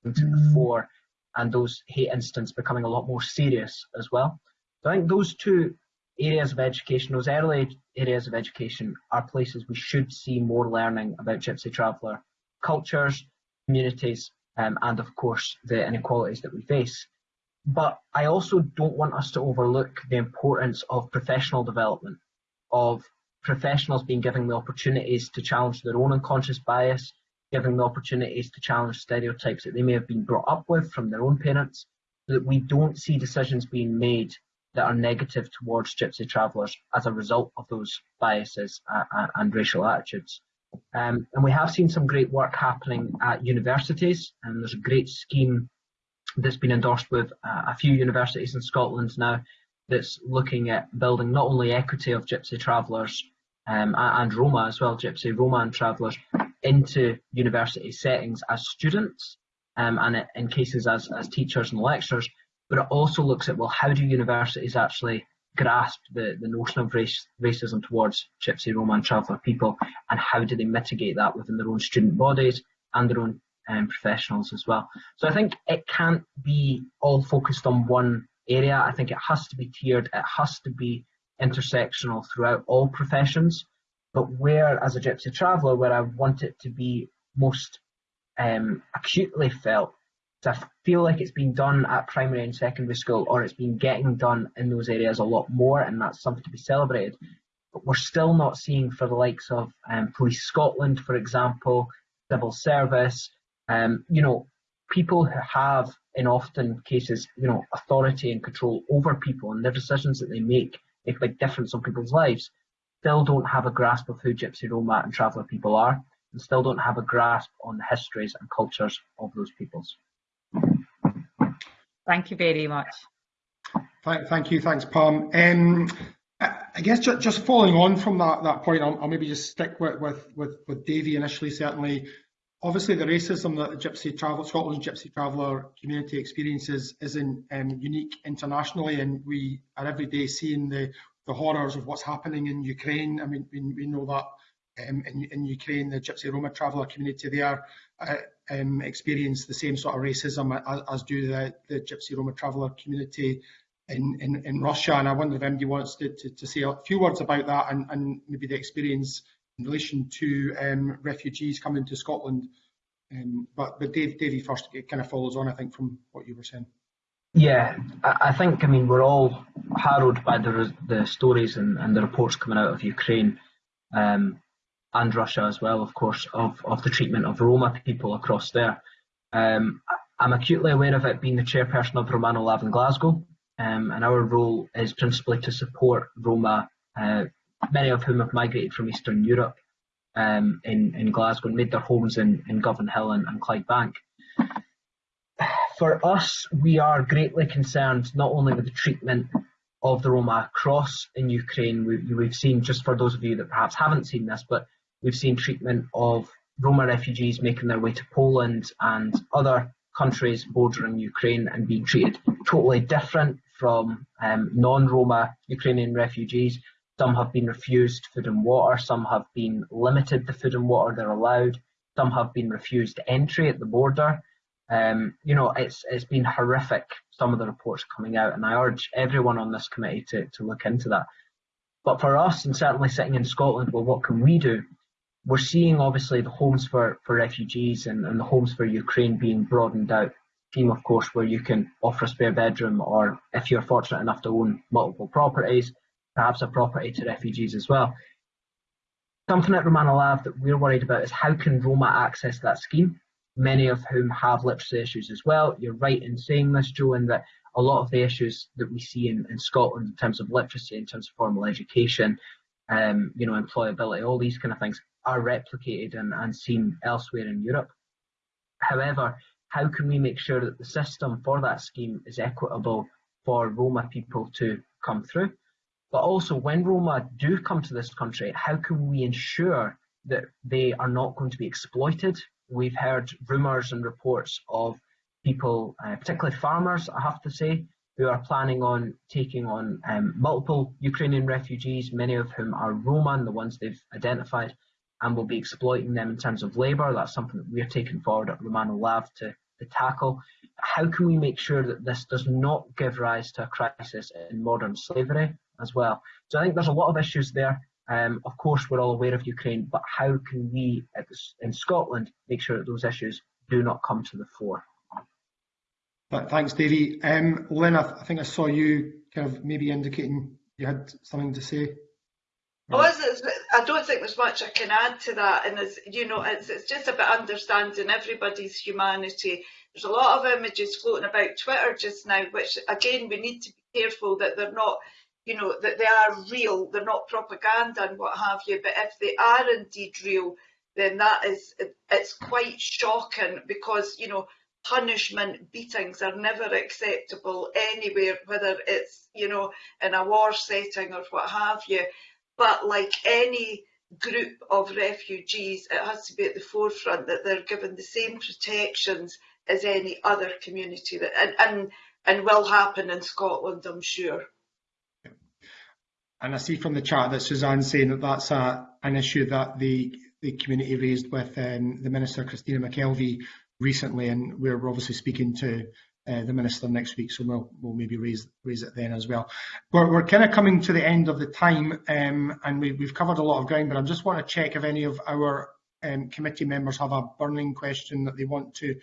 before and those hate incidents becoming a lot more serious as well. So I think those two areas of education, those early areas of education are places we should see more learning about Gypsy Traveller cultures, communities um, and of course the inequalities that we face. But I also don't want us to overlook the importance of professional development, of professionals being given the opportunities to challenge their own unconscious bias, giving the opportunities to challenge stereotypes that they may have been brought up with from their own parents, so that we don't see decisions being made that are negative towards Gypsy travellers as a result of those biases uh, and racial attitudes. Um, and we have seen some great work happening at universities, and there's a great scheme that's been endorsed with uh, a few universities in Scotland now that's looking at building not only equity of Gypsy travellers um, and Roma as well, Gypsy, Roma and travellers into university settings as students um, and in cases as, as teachers and lecturers, but it also looks at, well, how do universities actually grasp the, the notion of race, racism towards Gypsy, Roma and traveller people and how do they mitigate that within their own student bodies and their own um, professionals as well. So I think it can't be all focused on one area. I think it has to be tiered. It has to be intersectional throughout all professions. But where, as a gypsy traveller, where I want it to be most um, acutely felt, I feel like it's been done at primary and secondary school, or it's been getting done in those areas a lot more, and that's something to be celebrated. But we're still not seeing for the likes of um, Police Scotland, for example, civil service, um, you know, people who have, in often cases, you know, authority and control over people and their decisions that they make make a big difference on people's lives, still don't have a grasp of who Gypsy, Roma and Traveller people are, and still don't have a grasp on the histories and cultures of those peoples. Thank you very much. Thank, thank you, thanks, Pam. Um, I guess just, just following on from that, that point, I'll, I'll maybe just stick with, with, with, with Davie initially, certainly obviously the racism that the Gypsy Travel Scotland's Gypsy Traveller community experiences isn't um, unique internationally, and we are every day seeing the, the horrors of what's happening in Ukraine. I mean, we, we know that um, in, in, Ukraine, the Gypsy Roma Traveller community there uh, um, experience the same sort of racism as, as do the, the Gypsy Roma Traveller community in, in, in, Russia. And I wonder if MD wants to, to, to, say a few words about that and, and maybe the experience in relation to um, refugees coming to Scotland. Um, but but Dave, Davie first, it kind of follows on, I think, from what you were saying. Yeah, I think, I mean, we're all harrowed by the, the stories and, and the reports coming out of Ukraine um, and Russia as well, of course, of, of the treatment of Roma people across there. Um, I'm acutely aware of it being the chairperson of Romano Lav in Glasgow, um, and our role is principally to support Roma uh, many of whom have migrated from Eastern Europe um, in, in Glasgow and made their homes in, in Govanhill and, and Clydebank. For us, we are greatly concerned not only with the treatment of the Roma across in Ukraine, we, we've seen, just for those of you that perhaps haven't seen this, but we've seen treatment of Roma refugees making their way to Poland and other countries bordering Ukraine and being treated totally different from um, non-Roma Ukrainian refugees. Some have been refused food and water, some have been limited the food and water they're allowed, some have been refused entry at the border. Um, you know, it's it's been horrific. Some of the reports coming out, and I urge everyone on this committee to to look into that. But for us, and certainly sitting in Scotland, well, what can we do? We're seeing obviously the homes for for refugees and, and the homes for Ukraine being broadened out. Team, of course, where you can offer a spare bedroom, or if you're fortunate enough to own multiple properties, perhaps a property to refugees as well. Something at Romano Lav that we're worried about is how can Roma access that scheme? Many of whom have literacy issues as well. You're right in saying this, Joe, in that a lot of the issues that we see in, in Scotland in terms of literacy, in terms of formal education, um, you know, employability, all these kind of things are replicated and, and seen elsewhere in Europe. However, how can we make sure that the system for that scheme is equitable for Roma people to come through? But also, when Roma do come to this country, how can we ensure that they are not going to be exploited? We've heard rumours and reports of people, uh, particularly farmers, I have to say, who are planning on taking on um, multiple Ukrainian refugees, many of whom are Roma, the ones they've identified, and will be exploiting them in terms of labour. That's something that we're taking forward at Romano Lav to, to tackle. How can we make sure that this does not give rise to a crisis in modern slavery? As well. So I think there's a lot of issues there. Um, of course, we're all aware of Ukraine, but how can we in Scotland make sure that those issues do not come to the fore? But thanks, Davie. Um, Lynn, I think I saw you kind of maybe indicating you had something to say. Oh, I don't think there's much I can add to that, and as you know, it's, it's just about understanding everybody's humanity. There's a lot of images floating about Twitter just now, which again we need to be careful that they're not you know, that they are real, they're not propaganda and what have you, but if they are indeed real, then that is, it's quite shocking because, you know, punishment, beatings are never acceptable anywhere, whether it's, you know, in a war setting or what have you. But like any group of refugees, it has to be at the forefront that they're given the same protections as any other community that, and, and, and will happen in Scotland, I'm sure. And I see from the chat that Suzanne's saying that that's a, an issue that the, the community raised with um, the Minister, Christina McKelvie, recently, and we're obviously speaking to uh, the Minister next week, so we'll, we'll maybe raise, raise it then as well. We're, we're kind of coming to the end of the time, um, and we, we've covered a lot of ground, but I just want to check if any of our um, committee members have a burning question that they want to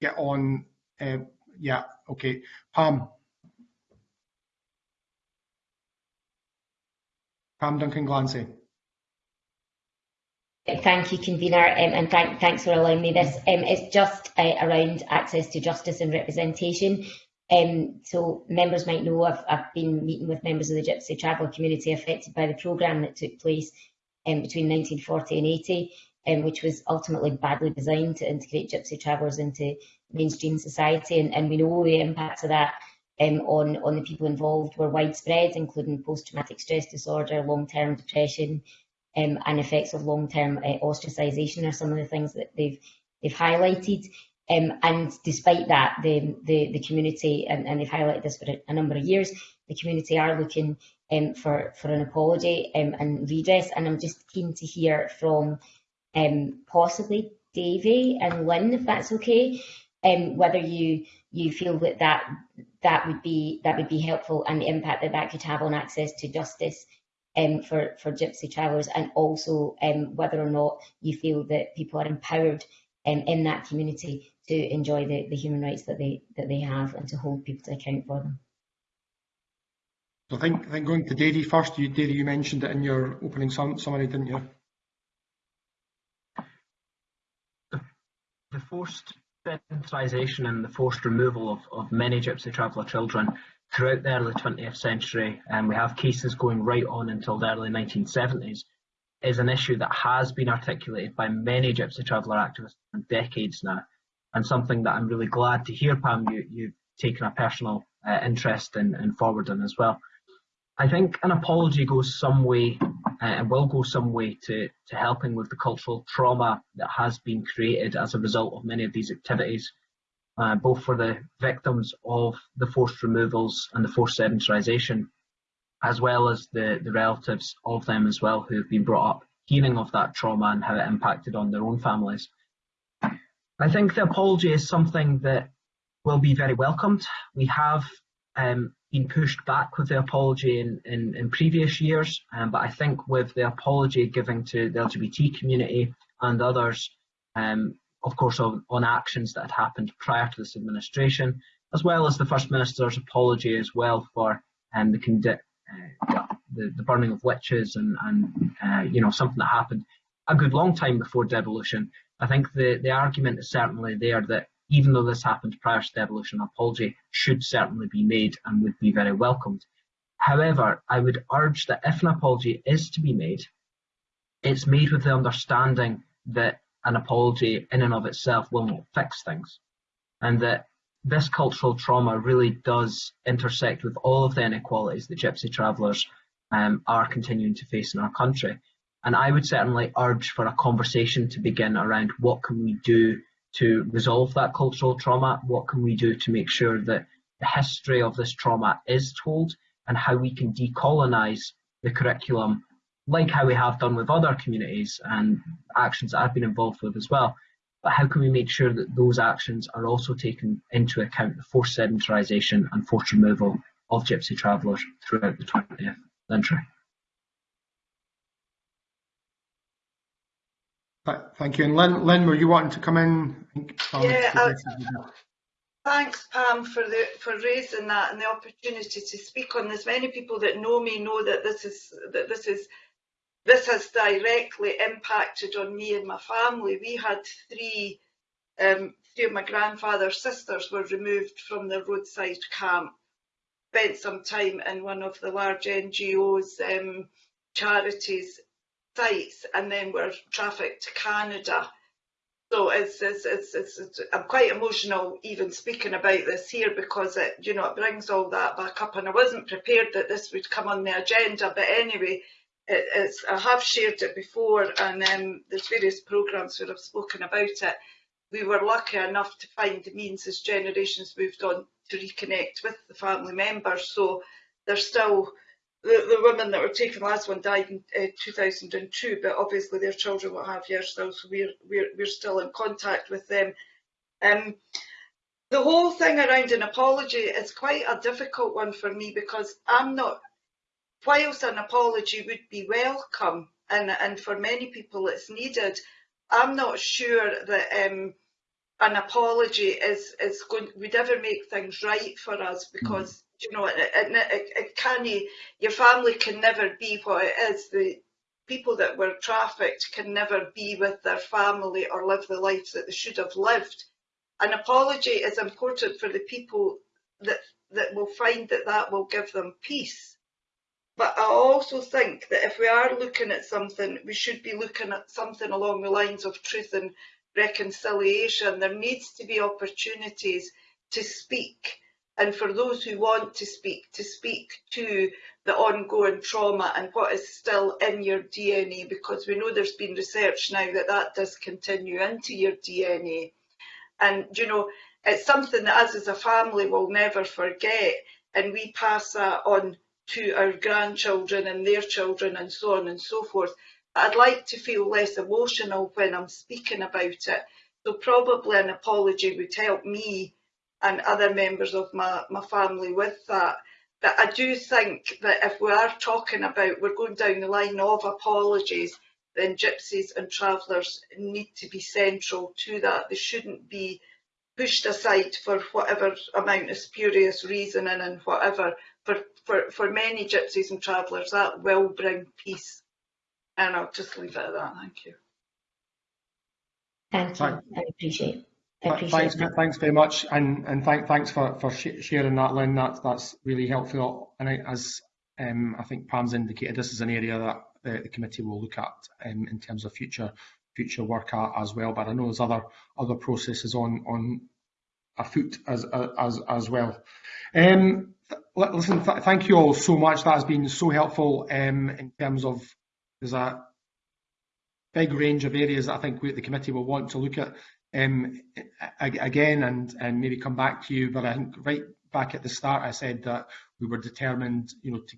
get on. Uh, yeah, okay. Pam. Pam Duncan-Glancy. Thank you, convener, um, and thank, thanks for allowing me this. Um, it's just uh, around access to justice and representation. Um, so members might know I've, I've, been meeting with members of the Gypsy Traveller community affected by the programme that took place um, between 1940 and 80, um, which was ultimately badly designed to integrate Gypsy travellers into mainstream society, and, and we know the impacts of that um, on, on the people involved were widespread, including post-traumatic stress disorder, long-term depression, um, and effects of long-term uh, are some of the things that they've they've highlighted. Um, and despite that, the the, the community, and, and, they've highlighted this for a, a, number of years, the community are looking um, for for an apology um, and redress. And I'm just keen to hear from um, possibly Davie and Lynn, if that's okay, um, whether you you feel that that that would be that would be helpful and the impact that that could have on access to justice um, for for gypsy travellers and also um, whether or not you feel that people are empowered um, in that community to enjoy the, the human rights that they that they have and to hold people to account for them. So I think, I think going to Davie first, you, Davie, you mentioned it in your opening summary, didn't you? The forced sedentarisation and the forced removal of, of many Gypsy traveller children throughout the early 20th century, and we have cases going right on until the early 1970s, is an issue that has been articulated by many Gypsy traveller activists for decades now, and something that I'm really glad to hear, Pam, you, you've taken a personal uh, interest in, in forwarding as well. I think an apology goes some way uh, and will go some way to, to helping with the cultural trauma that has been created as a result of many of these activities, uh, both for the victims of the forced removals and the forced sedentarisation, as well as the, the relatives of them as well who have been brought up hearing of that trauma and how it impacted on their own families. I think the apology is something that will be very welcomed. We have um, been pushed back with the apology in, in, in previous years, um, but I think with the apology given to the LGBT community and others, um, of course, on, on, actions that had happened prior to this administration, as well as the First Minister's apology as well for um, the, uh, the, the burning of witches and, and uh, you know something that happened a good long time before devolution. I think the, the argument is certainly there that even though this happened prior to devolution, an apology should certainly be made and would be very welcomed. However, I would urge that if an apology is to be made, it's made with the understanding that an apology in and of itself will not fix things. And that this cultural trauma really does intersect with all of the inequalities that Gypsy travellers um, are continuing to face in our country. And I would certainly urge for a conversation to begin around what can we do to resolve that cultural trauma, what can we do to make sure that the history of this trauma is told and how we can decolonise the curriculum like how we have done with other communities and actions that I've been involved with as well. But how can we make sure that those actions are also taken into account the forced sedentarisation and forced removal of gypsy travellers throughout the 20th century? Thank you. And Lynn, Lynn, were you wanting to come in? Yeah, I, thanks Pam for the for raising that and the opportunity to speak on this. Many people that know me know that this is that this is this has directly impacted on me and my family. We had three um, three of my grandfather's sisters were removed from the roadside camp, spent some time in one of the large NGOs um, charities sites and then were trafficked to Canada. So it's, it's, it's, it's, I'm quite emotional even speaking about this here because it, you know, it brings all that back up and I wasn't prepared that this would come on the agenda, but anyway, it, it's, I have shared it before and um, there's various programmes where I've spoken about it. We were lucky enough to find the means as generations moved on to reconnect with the family members. So they're still the, the women that were taken, last one died in uh, 2002, but obviously their children will have years still, so we're, we're, we're still in contact with them. Um, the whole thing around an apology is quite a difficult one for me because I'm not, whilst an apology would be welcome and, and for many people it's needed, I'm not sure that um, an apology is, is going, would ever make things right for us because mm you know, it, it, it can your family can never be what it is. The people that were trafficked can never be with their family or live the life that they should have lived. An apology is important for the people that that will find that that will give them peace. But I also think that if we are looking at something, we should be looking at something along the lines of truth and reconciliation. There needs to be opportunities to speak and for those who want to speak, to speak to the ongoing trauma and what is still in your DNA, because we know there's been research now that that does continue into your DNA. And, you know, it's something that us as a family will never forget, and we pass that on to our grandchildren and their children and so on and so forth. I'd like to feel less emotional when I'm speaking about it. So probably an apology would help me and other members of my, my family with that. But I do think that if we are talking about, we're going down the line of apologies, then gypsies and travellers need to be central to that. They shouldn't be pushed aside for whatever amount of spurious reasoning and whatever. For, for, for many gypsies and travellers, that will bring peace. And I'll just leave it at that. Thank you. Thank you. I appreciate it. Thanks, thanks very much, and and thank, thanks for for sharing that, Lynn. That's that's really helpful. And I, as um, I think Pam's indicated, this is an area that the, the committee will look at um, in terms of future future work at as well. But I know there's other other processes on on afoot as as as well. Um, listen, th thank you all so much. That has been so helpful um, in terms of there's a big range of areas that I think we, the committee will want to look at um, again and, and maybe come back to you, but I think right back at the start I said that we were determined, you know, to,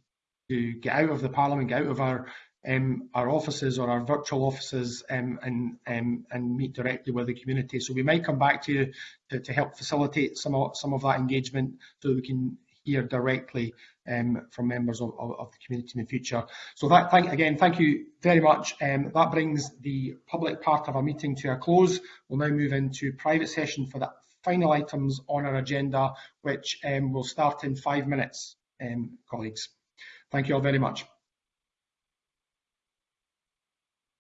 to get out of the Parliament, get out of our um, our offices or our virtual offices um, and, um, and meet directly with the community. So we might come back to you to, to help facilitate some of, some of that engagement so we can hear directly um, from members of, of, of, the community in the future. So that, thank, again, thank you very much. Um, that brings the public part of our meeting to a close. We'll now move into private session for the final items on our agenda, which um, will start in five minutes, um, colleagues. Thank you all very much.